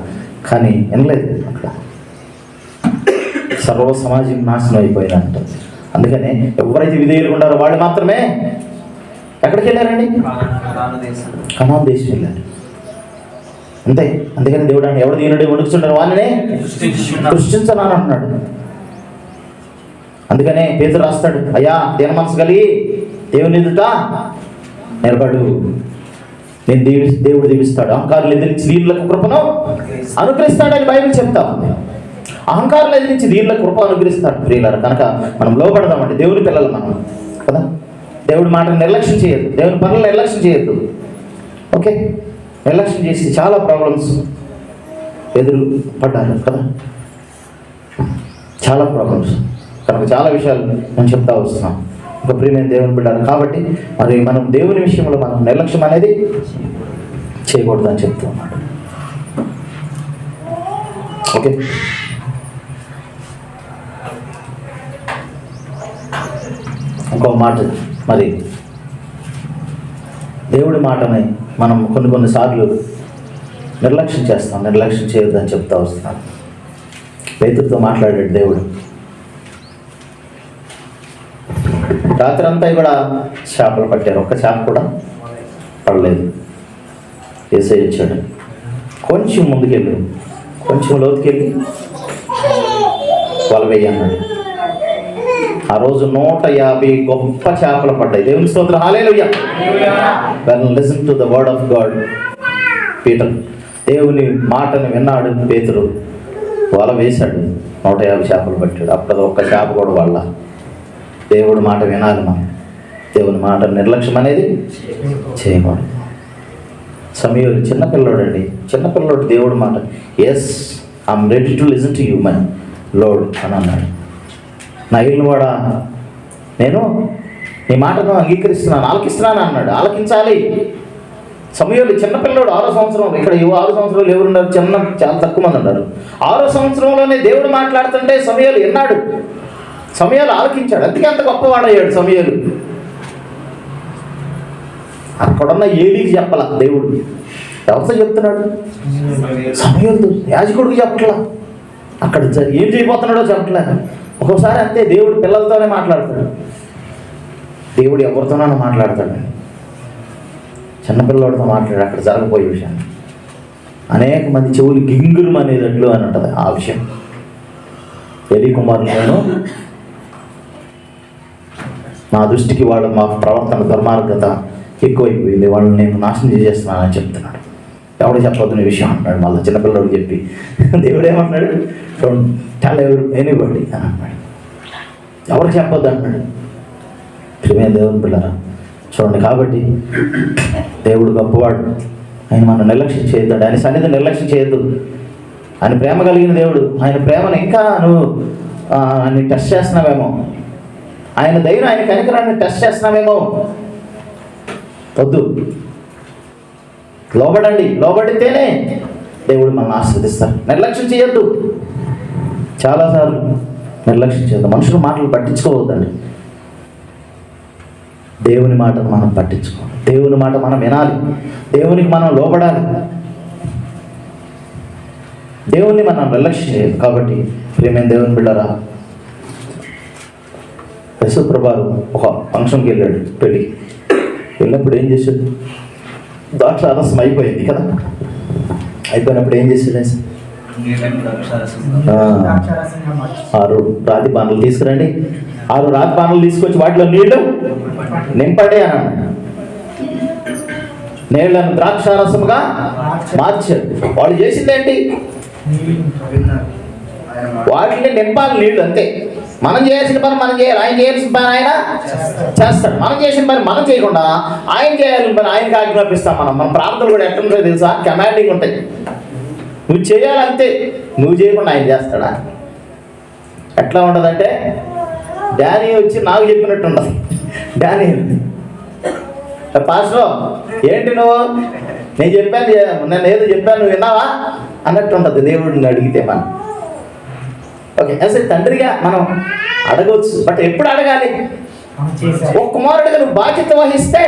కానీ వినలేదు అక్కడ. సర్వ సమాజం నాశనం అయిపోయిందంట అందుకనే ఎవరైతే విధేయులు ఉన్నారో వాళ్ళు మాత్రమే ఎక్కడికి వెళ్ళారండి? కనాన్ దేశం వెళ్ళారు. అంతే. అందుకని దేవుడు అంటే ఎవడు దీనుడి వణుకుతుంటారు వాళ్ళనే సృష్టించనాను అంటున్నాడు. అందుకనే పేతురు రాస్తాడు అయ్యా దేని మనసు కలిగి దేవుని ఎదుట నిలబడు. నేను దీవి దేవుడు దీవిస్తాడు. అహంకారులు ఎదిరించి దీనులకు కృపను అనుగ్రహిస్తాడని బైబిల్ చెప్తా ఉంది. అహంకారులు ఎదిరించి దీనులకు కృప అనుగ్రహిస్తాడు ప్రియులారు. కనుక మనం లోపడదామండి దేవుని పిల్లలు మనం కదా? దేవుడి మాటను నిర్లక్ష్యం చేయొద్దు. దేవుని పనులు నిర్లక్ష్యం చేయొద్దు. ఓకే? నిర్లక్ష్యం చేసి చాలా ప్రాబ్లమ్స్ ఎదురు పడ్డారు కదా. చాలా ప్రాబ్లమ్స్ కనుక చాలా విషయాలు నేను చెప్తా వస్తున్నాం ఒక ప్రియమైన దేవుని బిడ్డారు కాబట్టి మరి మనం దేవుని విషయంలో మనం నిర్లక్ష్యం అనేది చేయకూడదని చెప్తూ ఉన్నాడు. ఓకే? ఇంకో మాట మరి. దేవుడి మాటనే మనం కొన్ని కొన్నిసార్లు నిర్లక్ష్యం చేస్తాం. నిర్లక్ష్యం చేయొద్దని చెప్తా వస్తున్నాను. రైతులతో మాట్లాడాడు దేవుడు. రాత్రి అంతా కూడా చేపలు పట్టారు. ఒక్క చేప కూడా పడలేదు. వేసే ఇచ్చాడు కొంచెం ముందుకెళ్ళు. కొంచెం లోతుకెళ్ళి. వల వేయన్నాడు ఆ రోజు నూట యాభై గొప్ప చేపలు పడ్డాయి. దేవుని స్తోత్రం. Hallelujah when listen to the word of God Peter దేవుని మాటను విన్నాడు పేతురు. వల వేశాడు. నూట యాభై చేపలు పట్టాడు. అప్పుడు ఒక్క చేప కూడా వాళ్ళ. దేవుడి మాట వినాలి మనం. దేవుని మాట నిర్లక్ష్యం అనేది చేయకూడదు. సమయంలో చిన్నపిల్లోడు అండి చిన్నపిల్లోడు దేవుడి మాట yes I'm ready to listen to you my Lord అని అన్నాడు. నా ఇల్లు కూడా. నేను నీ మాటను అంగీకరిస్తున్నాను ఆలకిస్తున్నాను అన్నాడు. ఆలకించాలి. సమయంలో చిన్నపిల్లడు ఆరో సంవత్సరం ఇక్కడ ఆరు సంవత్సరాలు ఎవరు ఉన్నారు చిన్న చాలా తక్కువ మంది ఉన్నారు. ఆరో సంవత్సరంలోనే దేవుడు మాట్లాడుతుంటే సమయాలు విన్నాడు సమయాలు ఆలకించాడు. అందుకే అంత గొప్పవాడయ్యాడు సమయాలు అక్కడున్న ఏలికి చెప్పాల దేవుడు. ఎవరితో చెప్తున్నాడు? సమయంతో యాజకుడికి చెప్పట్లా. అక్కడ ఏం చేయబోతున్నాడో చెప్పట్లే. ఒక్కోసారి అంతే దేవుడు పిల్లలతోనే మాట్లాడతాడు. దేవుడు ఎవరితోనైనా మాట్లాడతాడు. చిన్నపిల్లవాడితో మాట్లాడు అక్కడ జరగబోయే విషయాన్ని అనేక మంది చెవులు గింగులు అనేటట్లు అని ఉంటుంది ఆ విషయం. ఎలి కుమారులను నా దృష్టికి వాళ్ళ మా ప్రవర్తన దుర్మార్గత ఎక్కువైపోయింది. వాళ్ళని నేను నాశనం చేసేస్తున్నానని చెప్తున్నాడు. ఎవడు చెప్పొద్దు నీ విషయం అంటున్నాడు. మళ్ళీ చిన్నపిల్లడు చెప్పి దేవుడు ఏమన్నాడు డోంట్ టెల్ ఎవరు ఎనీబడి అని అన్నాడు ఎవరికి చెప్పొద్దు అంటున్నాడు. ప్రియమైన దేవుని పిల్లరా చూడండి కాబట్టి దేవుడు గొప్పవాడు. ఆయన మనం నిర్లక్ష్యం చేయొద్దు ఆయన సన్నిధి నిర్లక్ష్యం చేయొద్దు. ఆయన ప్రేమ కలిగిన దేవుడు. ఆయన ప్రేమను ఇంకా నువ్వు ఆయన్ని టెస్ట్ చేస్తున్నావేమో. ఆయన ధైర్యం ఆయన కనికరాన్ని టెస్ట్ చేస్తున్నావేమో. వద్దు. లోబడండి లోబడితేనే దేవుడు మనల్ని ఆస్వాదిస్తారు నిర్లక్ష్యం చేయొద్దు. చాలాసార్లు నిర్లక్ష్యం చేయొద్దు. మనుషుల మాటలు పట్టించుకోవద్దండి. దేవుని మాటను మనం పట్టించుకోవాలి. దేవుని మాట మనం వినాలి. దేవునికి మనం లోబడాలి. దేవుణ్ణి మనం నిర్లక్ష్యం చేయదు కాబట్టి ప్రేమైన దేవుని బిడ్డరా యశుప్రభారు ఒక ఫంక్షన్కి వెళ్ళాడు పెళ్ళి వెళ్ళినప్పుడు ఏం చేశాడు? దాంట్లో రసం అయిపోయింది కదా. అయిపోయినప్పుడు ఏం చేశాడు ఆ, ఆరు రాతి బాణలు తీసుకురండి. ఆరు రాతి బాణలు తీసుకొచ్చి వాటిలో నీళ్ళు నింపండి అని అన్నాడు నీళ్ళను ద్రాక్షారసముగా మార్చాడు వాళ్ళు చేసింది ఏంటి వాటిని నింపాలి నీళ్ళు అంతే. మనం చేయాల్సిన పని మనం చేయాలి. ఆయన చేయాల్సిన పని ఆయన చేస్తాడు. మనం చేసిన పని మనం చేయకుండా ఆయన చేయాల్సిన పని ఆయనకి ఆజ్ఞాపిస్తాం మనం. మన ప్రార్థనలు కూడా ఎట్లా తెలుసా? కమాండింగ్ ఉంటాయి. నువ్వు చేయాలంతే. నువ్వు చేయకుండా ఆయన చేస్తాడా? ఎట్లా ఉండదంటే డానీ వచ్చి నాకు చెప్పినట్టు ఉండదు డానీ పాస్టర్ ఏంటి నువ్వు? నేను చెప్పాను నేను ఏదో చెప్పాను నువ్వు విన్నావా? అన్నట్టు ఉంటుంది. దేవుడిని అడిగితే మనం. ఓకే అసలు తండ్రిగా మనం అడగవచ్చు. బట్ ఎప్పుడు అడగాలి? ఒక కుమారుడిగా నువ్వు బాధ్యత వహిస్తే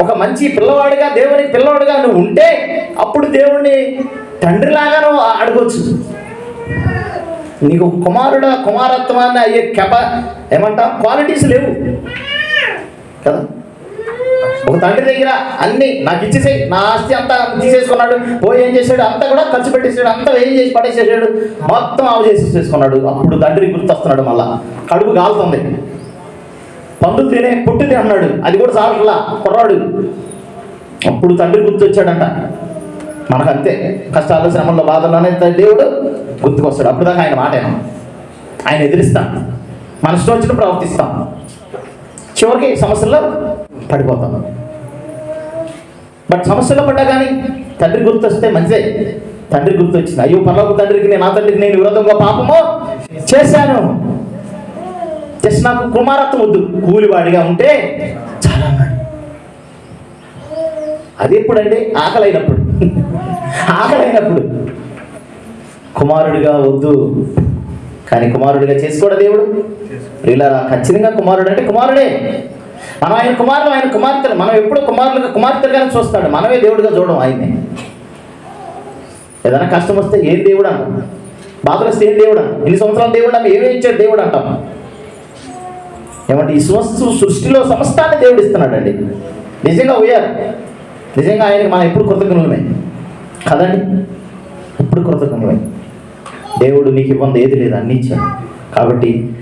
ఒక మంచి పిల్లవాడిగా దేవుని పిల్లవాడిగా నువ్వు ఉంటే అప్పుడు దేవుడిని తండ్రిలాగా నువ్వు అడగొచ్చు. నీకు కుమారుడు కుమారత్వాన్ని అయ్యే కెప ఏమంటాం? క్వాలిటీస్ లేవు. కదా? ఒక తండ్రి దగ్గర అన్ని నాకు ఇచ్చేసేయి నా ఆస్తి అంతా తీసేసుకున్నాడు. పోయి ఏం చేశాడు? అంతా కూడా ఖర్చు పెట్టేసాడు అంతా ఏం చేసి పడేసేసాడు? మొత్తం ఆవు చేసి చేసుకున్నాడు అప్పుడు తండ్రి గుర్తొస్తున్నాడు మళ్ళా. కడుపు కాలుతుంది పండు తినే పుట్టు తిన్నాడు అది కూడా చాలట్లా కుర్రాడు. అప్పుడు తండ్రి గుర్తొచ్చాడంట. మనకు అంతే కష్టాలు శ్రమంలో బాధల్లోనే దేవుడు గుర్తుకొస్తాడు. అప్పుడు దాకా ఆయన మాట ఆయన ఎదిరిస్తాం మన ఇష్టం వచ్చిన ప్రవర్తిస్తాం. చివరికి సమస్యల్లో పడిపోతాం బట్ సమస్యలో పడ్డా కానీ తండ్రి గుర్తొస్తే మంచిదే. తండ్రి గుర్తొచ్చింది. అయ్యో పర్లోక తండ్రికి నేను నా తండ్రికి నేను విరోధంగా పాపము చేశాను. జస్ట్ నాకు కుమారత్వం వద్దు. కూలివాడిగా ఉంటే చాలా అది ఎప్పుడండి? ఆకలైనప్పుడు. ఆకలైనప్పుడు. కుమారుడిగా వద్దు. కానీ కుమారుడిగా చేసుకోడా దేవుడు. ఇలా ఖచ్చితంగా కుమారుడు అంటే కుమారుడే. మనం ఆయన కుమారులు ఆయన కుమార్తెలు. మనం ఎప్పుడు కుమారులుగా కుమార్తెలుగానే చూస్తాడు. మనమే దేవుడిగా చూడడం ఆయన్ని ఏదైనా కష్టం వస్తే ఏం దేవుడు అంటాం? బాధలు వస్తే ఏం దేవుడు అంటాం? ఎన్ని సంవత్సరాలు దేవుడు అంటే ఏమేమి ఇచ్చాడు దేవుడు అంటాం? ఏమంటే ఈ సమస్త సృష్టిలో సమస్తాన్ని దేవుడు ఇస్తున్నాడండి. నిజంగా ఉయ్యారు నిజంగా ఆయనకి మనం ఎప్పుడు కృతజ్ఞులమే. కదండి? ఎప్పుడు కృతజ్ఞులమే. దేవుడు నీకు ఇబ్బంది ఏది లేదు అన్ని ఇచ్చాడు. కాబట్టి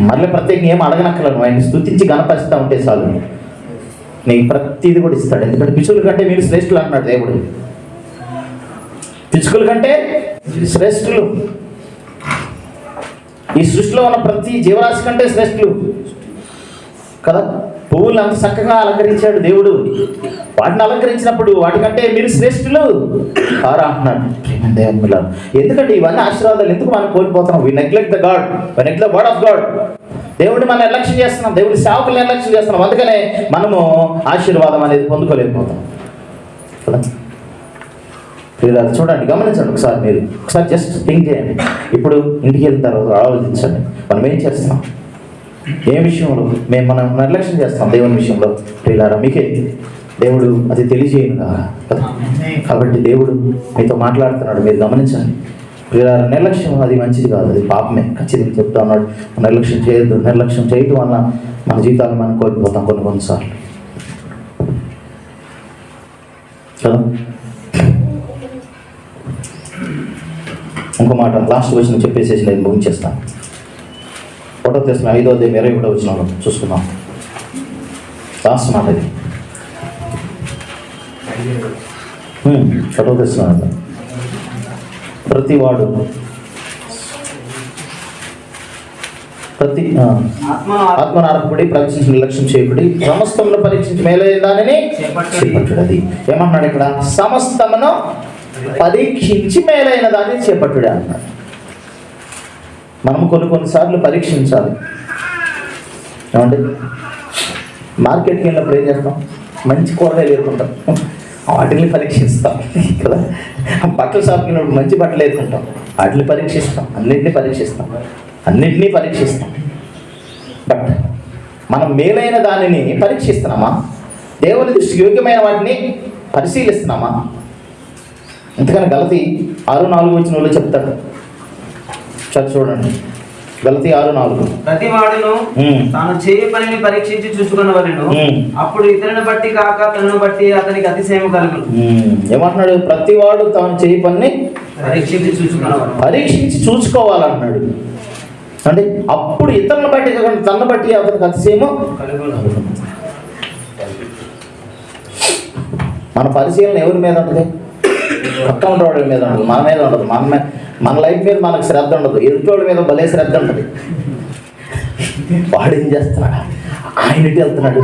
మళ్ళీ ప్రత్యేకంగా ఏం అడగనక్కలను ఆయన స్థుతించి గణపరుస్తూ ఉంటే చాలు. నీకు ప్రతిది కూడా ఇస్తాడు. ఎందుకంటే పిచ్చుల కంటే మీరు శ్రేష్ఠులు అంటున్నాడు దేవుడు. పిచ్చుకల కంటే శ్రేష్ఠులు. ఈ సృష్టిలో ఉన్న ప్రతి జీవరాశి కంటే శ్రేష్ఠులు. కదా? పువ్వులు అంత చక్కగా అలంకరించాడు దేవుడు. వాటిని అలంకరించినప్పుడు వాటికంటే మీరు శ్రేష్ఠులు. కారా అంటున్నాడు. ఎందుకంటే ఇవన్నీ ఆశీర్వాదాలు ఎందుకు మనం కోల్పోతున్నాం? We neglect the God we neglect word of God దేవుడిని మనం నిర్లక్ష్యం చేస్తున్నాం. దేవుడి సేవకులు నిర్లక్ష్యం చేస్తున్నాం. అందుకనే మనము ఆశీర్వాదం అనేది పొందుకోలేకపోతాం మీరు అది చూడండి. గమనించండి ఒకసారి మీరు. ఒకసారి జస్ట్ థింక్ చేయండి. ఇప్పుడు ఇంటికి వెళ్ళిన తర్వాత ఆలోచించండి. మనం ఏం చేస్తున్నాం? ఏ విషయంలో మేము మనం నిర్లక్ష్యం చేస్తాం దేవుని విషయంలో? ప్రియులారా మీకే దేవుడు అది తెలియజేయను కాబట్టి దేవుడు మీతో మాట్లాడుతున్నాడు మీరు గమనించండి. ప్రియులారా నిర్లక్ష్యం అది మంచిది కాదు అది పాపమే. ఖచ్చితంగా చెప్తా ఉన్నాడు నిర్లక్ష్యం చేయొద్దు నిర్లక్ష్యం చేయడం వల్ల మన జీవితాలను మనం కోల్పోతాం కొన్ని కొన్నిసార్లు. కదా? ఇంకో మాట లాస్ట్ క్వశ్చన్ చెప్పేసేసి నేను ముగించేస్తాను. ఫోటో తెలిసిన ఐదో అధ్యాయం ఇరవై ఒకటో వచ్చిన చూసుకున్నాం లాస్ట్ మాట ఇది. చదువుతున్నాను ప్రతివాడు. ప్రతి ఆ, ఆత్మను ఆత్మనారకుడి పరీక్షించి నిర్లక్ష్యం చేయకుడి సమస్తమును పరీక్షించి మేలైన దానిని చేపట్టుడు. అది ఏమన్నాడు ఇక్కడ? సమస్తమును పరీక్షించి మేలైన దాన్ని చేపట్టుడే అన్నాడు. మనం కొన్ని కొన్నిసార్లు పరీక్షించాలి. ఏమండి? మార్కెట్కి వెళ్ళినప్పుడు ఏం చేస్తాం? మంచి కూరగాయలు ఏరుకుంటాం వాటిని పరీక్షిస్తాం. కదా? బట్టల షాప్కి వెళ్ళినప్పుడు మంచి బట్టలు ఏరుకుంటాం వాటిని పరీక్షిస్తాం. అన్నింటినీ పరీక్షిస్తాం. అన్నింటినీ పరీక్షిస్తాం. బట్ మనం మేలైన దానిని పరీక్షిస్తున్నామా? దేవుని దృష్టికి యోగ్యమైన వాటిని పరిశీలిస్తున్నామా? ఎందుకని గలతి ఆరు నాలుగు వచ్చిన వాళ్ళు చెప్తాడు చదువు చూడండి. గలతి ఆరు నాలుగు. ప్రతి వాడును. తాను చేయ పనిని పరీక్షించి చూసుకున్నవలను ఉమ్. అప్పుడు ఇతరుని బట్టి కాక తనను బట్టి అతనికి అతిశయం కలుగును. ఉమ్, ఏమంటున్నాడు? ప్రతివాడు తాను చేయి పని పరీక్షించి చూసుకున్నవాడు పరీక్షించి చూసుకోవాలన్నాడు అంటే అప్పుడు ఇతరులను బట్టి కాకుండా తనను బట్టి అతనికి అతిశయము కలుగును. మన పరిశీలన ఎవరి మీద ఉంటుంది? పక్కన ఉన్నవాడి మీద ఉండదు మన మీద ఉండదు మన మీద మన లైఫ్ మీద మనకు శ్రద్ధ ఉండదు. ఎదుటోడి మీద భలే శ్రద్ధ ఉంటుంది. వాడు ఏం చేస్తున్నాడు? ఆయన ఎటు వెళ్తున్నాడు?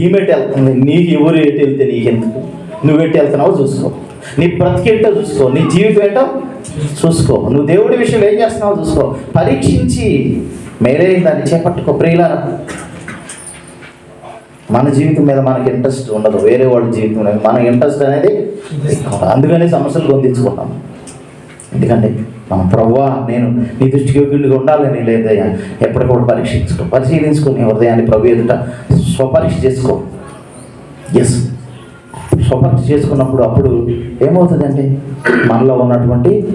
ఈమెటి వెళ్తుంది? నీకు ఎవరు ఎటు వెళ్తే నీకెందుకు? నువ్వు ఎటు వెళ్తున్నావో చూసుకో. నీ బ్రతికేంటో చూసుకో. నీ జీవితం ఏంటో చూసుకో. నువ్వు దేవుడి విషయంలో ఏం చేస్తున్నావో చూసుకో. పరీక్షించి మేరే దాన్ని చేపట్టుకో. ప్రియులారా మన జీవితం మీద మనకి ఇంట్రెస్ట్ ఉండదు. వేరే వాళ్ళ జీవితం మన ఇంట్రెస్ట్ అనేది. అందుకనే సమస్యలు పొందించుకుంటాం ఎందుకంటే మన ప్రవ్వా నేను నీ దృష్టికి యోగ్యుడిగా ఉండాలని లేదయ్యా ఎప్పటికప్పుడు పరీక్షించుకో. పరిశీలించుకుని హృదయాన్ని ప్రభు ఎదుట స్వపరీక్ష చేసుకో. ఎస్ స్వపరీక్ష చేసుకున్నప్పుడు అప్పుడు ఏమవుతుందంటే మనలో ఉన్నటువంటి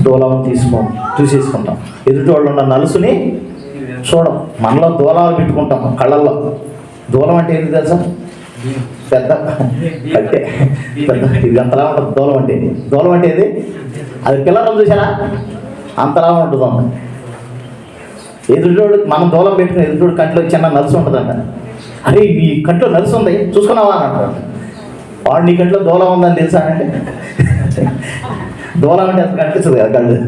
దూలాలను తీసుకో చూసేసుకుంటాం ఎదుటి వాళ్ళు ఉన్న నలుసుని చూడం. మనలో దూలాలు పెట్టుకుంటాం కళ్ళల్లో. దూలం అంటే ఏంటి తెలుసా? పెద్ద. <laughs> కట్టే పెద్ద. ఇది అంతలా ఉంటుంది దూలం అంటే. దూలం అంటే ఇది అది పిల్లలు చూసారా అంతలా ఉంటుంది ఎదుటోడు మనం దూలం పెట్టిన ఎదుటోడు కంట్లో చిన్న నలుసు ఉంటుందంట. అరే నీ కంట్లో నలుసు ఉంది చూసుకున్నావా అని అంటారు. వాడు నీ కంట్లో దూలం ఉందని తెలుసా అంటే దూలం అంటే అసలు కనిపిస్తుంది కదా కళ్ళు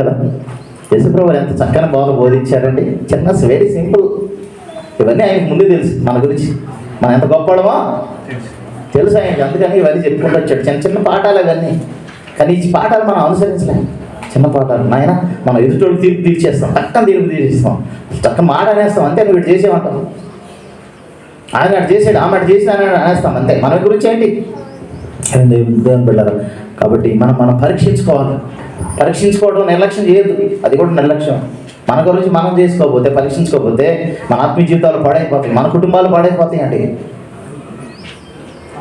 కదా? యశుప్రభు ఎంత చక్కని బోధ బోధించారండి. చిన్న వెరీ సింపుల్ ఇవన్నీ ఆయనకు ముందే తెలుసు మన గురించి. మనం ఎంత గొప్పడమో తెలుసు ఆయనకి. అందుకని ఇవన్నీ చెప్పుకుంటూ వచ్చాడు. చిన్న చిన్న పాఠాలు అవన్నీ. కానీ ఈ పాఠాలు మనం అనుసరించలేం చిన్న పాఠాలు. నాయన మనం ఎదుటోళ్ళు తీర్పు తీర్చేస్తాం. టక్కన తీర్పు తీర్చేస్తాం. టక్క మాట అనేస్తాం. అంతే నువ్వు ఇటు చేసేమంటాం ఆయన అటు చేసాడు ఆమె అటు చేసిన ఆయన అనేస్తాం. అంతే. మన గురించి ఏంటి? దేవుని దేవుని కాబట్టి మనం మనం పరీక్షించుకోవాలి. పరీక్షించుకోవడం నిర్లక్ష్యం చేయదు అది కూడా నిర్లక్ష్యం. మన గురించి మనం చేసుకోకపోతే పరీక్షించుకోకపోతే మన ఆత్మీయ జీవితాలు పాడైపోతాయి. మన కుటుంబాలు పాడైపోతాయి అండి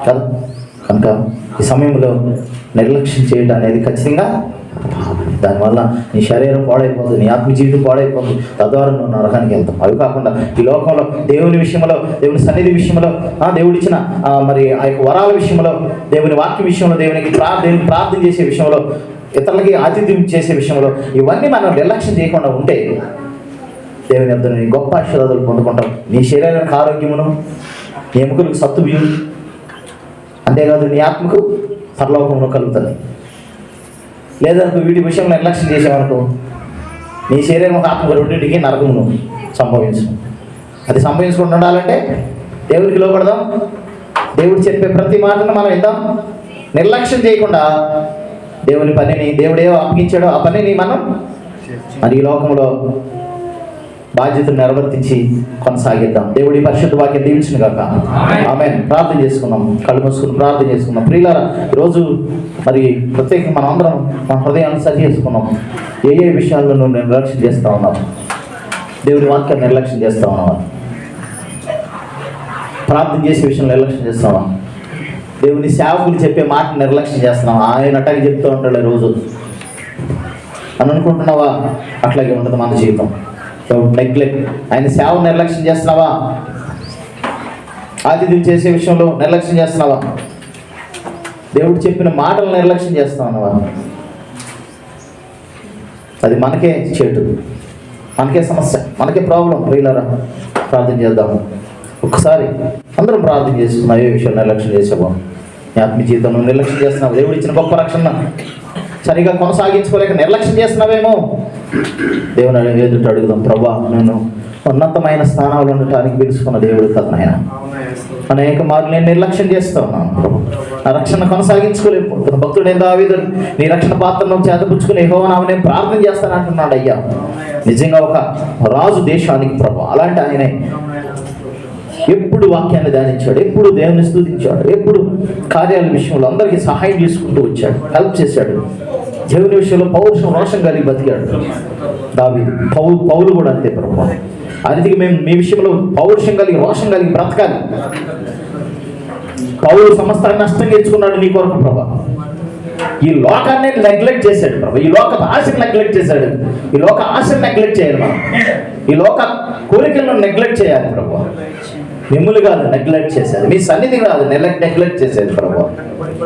కదా? కనుక ఈ సమయంలో నిర్లక్ష్యం చేయడం అనేది ఖచ్చితంగా దానివల్ల నీ శరీరం పాడైపోతుంది నీ ఆత్మ జీవితం పాడైపోతుంది. తద్వారా నువ్వు నరకానికి వెళ్తావు. అవి కాకుండా ఈ లోకంలో దేవుని విషయంలో దేవుని సన్నిధి విషయంలో ఆ మరి ఆ యొక్క వరాల విషయంలో దేవుని వాక్య విషయంలో దేవునికి ప్రా దేవుని ప్రార్థన చేసే విషయంలో ఇతరులకి ఆతిథ్యం చేసే విషయంలో ఇవన్నీ మనం నిర్లక్ష్యం చేయకుండా ఉంటే దేవుని యొద్ద గొప్ప ఆశీర్వాదాలు పొందుకుంటాం నీ శరీరానికి ఆరోగ్యమును నీ ఎముకలకు సత్తువ్యం అంతేకాదు నీ ఆత్మకు పరలోకంలో కలుగుతుంది. లేదనుకో వీటి విషయం నిర్లక్ష్యం చేసామనుకో నీ శరీరం ఒక ఆత్మ రెండింటికి నరకమును సంభవించు అది సంభవించుకుంటూ ఉండాలంటే దేవుడికి లోపడదాం దేవుడు చెప్పే ప్రతి మాటను మనం విందాం. నిర్లక్ష్యం చేయకుండా దేవుని పనిని దేవుడే అప్పగించాడో ఆ పనిని మనం మరి ఈ లోకంలో బాధ్యతను నిర్వర్తించి కొనసాగిద్దాం. దేవుడి పరిశుద్ధ వాక్యం దీవించిన కాక ఆమె ప్రార్థన చేసుకుందాం. కళ్ళు మూసుకుని ప్రార్థన చేసుకుందాం. ప్రియులారా ఈరోజు మరి ప్రత్యేకంగా మనం అందరం మన హృదయాన్ని సరి చేసుకున్నాం ఏ ఏ విషయాల్లో నువ్వు నిర్లక్ష్యం చేస్తా ఉన్నావు దేవుడి వాక్యాన్ని నిర్లక్ష్యం చేస్తా ఉన్నావా ప్రార్థన చేసే విషయంలో నిర్లక్ష్యం చేస్తావా దేవుని సేవకులు చెప్పే మాట నిర్లక్ష్యం చేస్తున్నావా ఆయన అట్టగా చెప్తూ ఉంటాడు రోజు అని అనుకుంటున్నావా? అట్లాగే ఉండదు మన జీవితం. నెగ్లెక్ట్ ఆయన సేవ నిర్లక్ష్యం చేస్తున్నావా? ఆతిథ్యం చేసే విషయంలో నిర్లక్ష్యం చేస్తున్నావా? దేవుడు చెప్పిన మాటలు నిర్లక్ష్యం చేస్తున్నావా అది మనకే చెడు. మనకే సమస్య. మనకే ప్రాబ్లం ప్రియులరా ప్రార్థన చేద్దాము. ఒకసారి అందరం ప్రార్థన చేసుకున్నాం ఏ విషయం నిర్లక్ష్యం చేసాము ఆత్మీయ జీవితంలో నిర్లక్ష్యం చేస్తున్నావు. దేవుడు ఇచ్చిన గొప్ప రక్షణ. సరిగా కొనసాగించుకోలేక నిర్లక్ష్యం చేస్తున్నావేమో? దేవుని ఎదుట అడుగుదాం ప్రభా నేను ఉన్నతమైన స్థానాలు ఉండటానికి పిలుచుకున్న దేవుడు కదా అనేక మార్లు నేను నిర్లక్ష్యం చేస్తా ఉన్నాను నా రక్షణ కొనసాగించుకోలేకపోతున్నా భక్తుడు ఏం దావీదు నీ రక్షణ పాత్రను చేతపుచ్చుకుని యెహోవానామని నేను ప్రార్థన చేస్తానంటున్నాడు అయ్యా నిజంగా ఒక రాజు దేశానికి ప్రభు అలాంటి ఆయనే ఎప్పుడు వాక్యాన్ని ధ్యానించాడు ఎప్పుడు దేవుని స్థుతించాడు ఎప్పుడు కార్యాల విషయంలో అందరికీ సహాయం చేసుకుంటూ వచ్చాడు హెల్ప్ చేశాడు. దేవుని విషయంలో పౌరుషం రోషం కలిగి బతికాడు. దావి పౌలు పౌలు కూడా అంతే ప్రభు. అందుకే మేము మీ విషయంలో పౌరుషం కలిగి రోషం కలిగి బ్రతకాలి. పౌరు సమస్తాన్ని నష్టం తెచ్చుకున్నాడు నీ కొరకు ప్రభా. ఈ లోకాన్ని నెగ్లెక్ట్ చేశాడు ప్రభు. ఈ లోక ఆశను నెగ్లెక్ట్ చేశాడు. ఈ లోక ఆశను నెగ్లెక్ట్ చేయాలి మనం. ఈ లోక కోరికలను నెగ్లెక్ట్ చేయాలి ప్రభు. మిమ్మల్ని కాదు నెగ్లెక్ట్ చేశారు. మీ సన్నిధి కాదు నెగ్లెక్ట్ నెగ్లెక్ట్ చేసేది ప్రభు.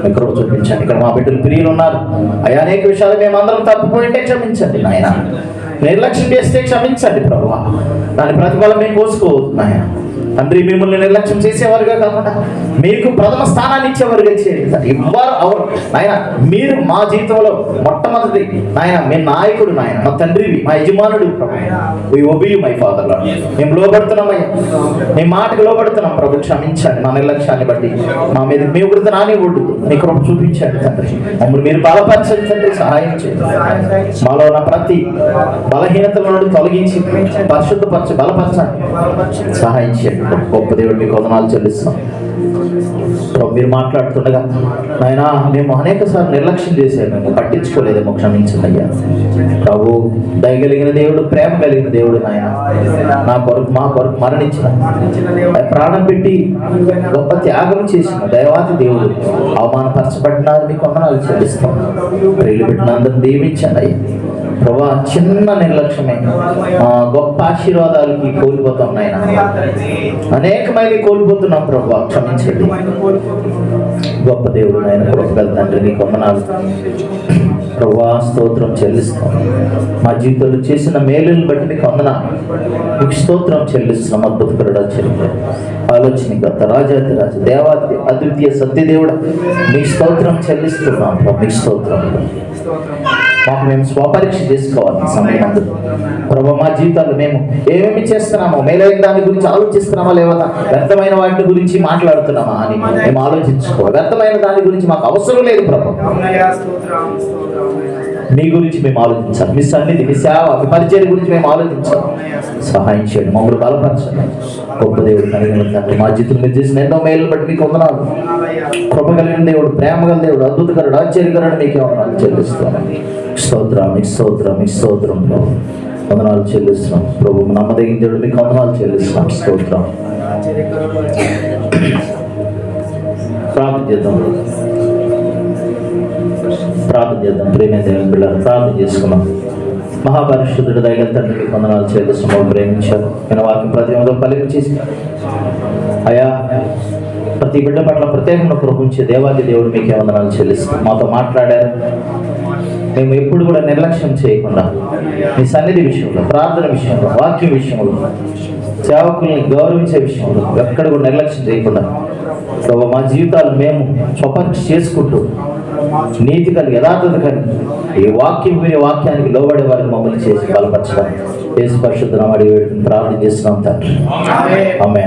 ఎక్కడో చూపించండి. ఇక్కడ మా బిడ్డలు ప్రియులు ఉన్నారు అయ్యా అనేక విషయాలు మేము అందరం తప్పిపోయింటే క్షమించండి నాయన. నిర్లక్ష్యం చేస్తే క్షమించండి ప్రభు. దాని ప్రతిఫలం మేము కోసుకోవద్దు నాయన. తండ్రి మిమ్మల్ని నిర్లక్ష్యం చేసేవారుగా కాకుండా మీకు ప్రథమ స్థానాన్ని ఇచ్చేవారుగా చేయండి. తండ్రి. ఇవ్వరు అవరు నాయన మీరు మా జీవితంలో మొట్టమొదటి నాయన మీ నాయకుడు నాయన మా తండ్రివి మా యజమానుడు. ఒబి మై ఫాదర్ మేము లోబడుతున్నామయ్యా మీ మాటకు లోబడుతున్నాం ప్రభు క్షమించండి. మా నిర్లక్ష్యాన్ని బట్టి మా మీద మీ వృద్ధ రాని ఒడ్డు మీ కృప చూపించండి తండ్రి. మమ్మల్ని మీరు బలపరచండి తండ్రి. సహాయం చేయండి. మాలో ఉన్న ప్రతి బలహీనతల నుండి తొలగించి పరిశుద్ధపరచ బలపరచండి. సహాయం చేయండి. గొప్ప దేవుడి మీకు వందనాలు చెల్లిస్తాం మీరు మాట్లాడుతుండగా నాయన మేము అనేక సార్లు నిర్లక్ష్యం చేశాము మేము పట్టించుకోలేదేమో క్షమించండి అయ్యా ప్రభు దయగలిగిన దేవుడు ప్రేమ కలిగిన దేవుడు నాయన. నా కొరకు మా కొరకు మరణించిన ప్రాణం పెట్టి గొప్ప త్యాగం చేసిన దైవాతి దేవుడు అవమానపరచబడినారు మీకు వందనాలు చెల్లిస్తాం ప్రేలు పెట్టిన అందరిని దీవించండి అయ్యా. ప్రభా చిన్న నిర్లక్ష్యమే. గొప్ప ఆశీర్వాదాలకి కోల్పోతాం నాయన. అనేకమైన కోల్పోతున్నాం ప్రభా క్షమించండి. గొప్ప దేవుడు నాయన కృపగల తండ్రి నీ కొమ్మనాలు ప్రభా స్తోత్రం చెల్లిస్తాం. మా జీవితంలో చేసిన మేలుని బట్టి నీకు వందనాలు. నీకు స్తోత్రం చెల్లిస్తున్నాం అద్భుతకరుడా చెల్లి ఆలోచన గత రాజాతి రాజు దేవాది అద్వితీయ సత్యదేవుడు మీకు స్తోత్రం చెల్లిస్తున్నాం ప్రభు నీ స్తోత్రం. మాకు మేము స్వపరీక్ష చేసుకోవాలి సమయం ప్రభు మా జీవితాలు మేము ఏమేమి చేస్తున్నామో మేలైన దాని గురించి ఆలోచిస్తున్నామా లేదా వ్యర్థమైన వాటి గురించి మాట్లాడుతున్నామా అని మేము ఆలోచించుకోవాలి. వ్యర్థమైన దాని గురించి మాకు అవసరం లేదు ప్రభు. మీ గురించి మేము ఆలోచించాలి. మీ సన్నిధి మీ సేవ మీ పరిచయం గురించి మేము ఆలోచించాలి. సహాయం చేయండి మమ్మల్ని బలపరచండి. గొప్ప దేవుడు కలిగిన తండ్రి మా జీవితం మీరు చేసిన ఎన్నో మేలు బట్టి మీకు వందనాలు. కృప కలిగిన దేవుడు ప్రేమగల దేవుడు అద్భుతకరుడు ఆశ్చర్యకరుడు మీకే వందనాలు చెల్లిస్తున్నాం. స్తోత్రం మీ స్తోత్రం స్తోత్రం వందనాలు చెల్లిస్తున్నాం. ప్రభు నమ్మదగిన దేవుడు మీకు వందనాలు చెల్లిస్తున్నాం. స్తోత్రం. ప్రార్థన చేద్దాం. ప్రార్థన చేద్దాం. ప్రేమే దేవుని బిడ్డ ప్రార్థన చేసుకున్నాం మహాపరిశుద్ధుడు దైవ తండ్రికి వందనాలు చెల్లిస్తున్నాం ప్రేమించారు. నేను వాక్యం ప్రతి ఒక్కరు అయా ప్రతి బిడ్డ పట్ల ప్రత్యేకంగా కృపించే దేవాది దేవుడు మీకే వందనాలు చెల్లిస్తాం మాతో మాట్లాడారు. మేము ఎప్పుడు కూడా నిర్లక్ష్యం చేయకుండా మీ సన్నిధి విషయంలో ప్రార్థన విషయంలో వాక్యం విషయంలో సేవకుల్ని గౌరవించే విషయంలో ఎక్కడ కూడా నిర్లక్ష్యం చేయకుండా మా జీవితాలు మేము స్వపరీక్ష చేసుకుంటూ నీతి కలిగి యథార్థత కలిగి ఈ వాక్యం వినే వాక్యానికి లోబడే వారిని మమ్మల్ని చేసి బలపరచడం. దేశ పరిశుద్ధం అడిగి ప్రార్థన చేస్తున్నాం తండ్రి. ఆమె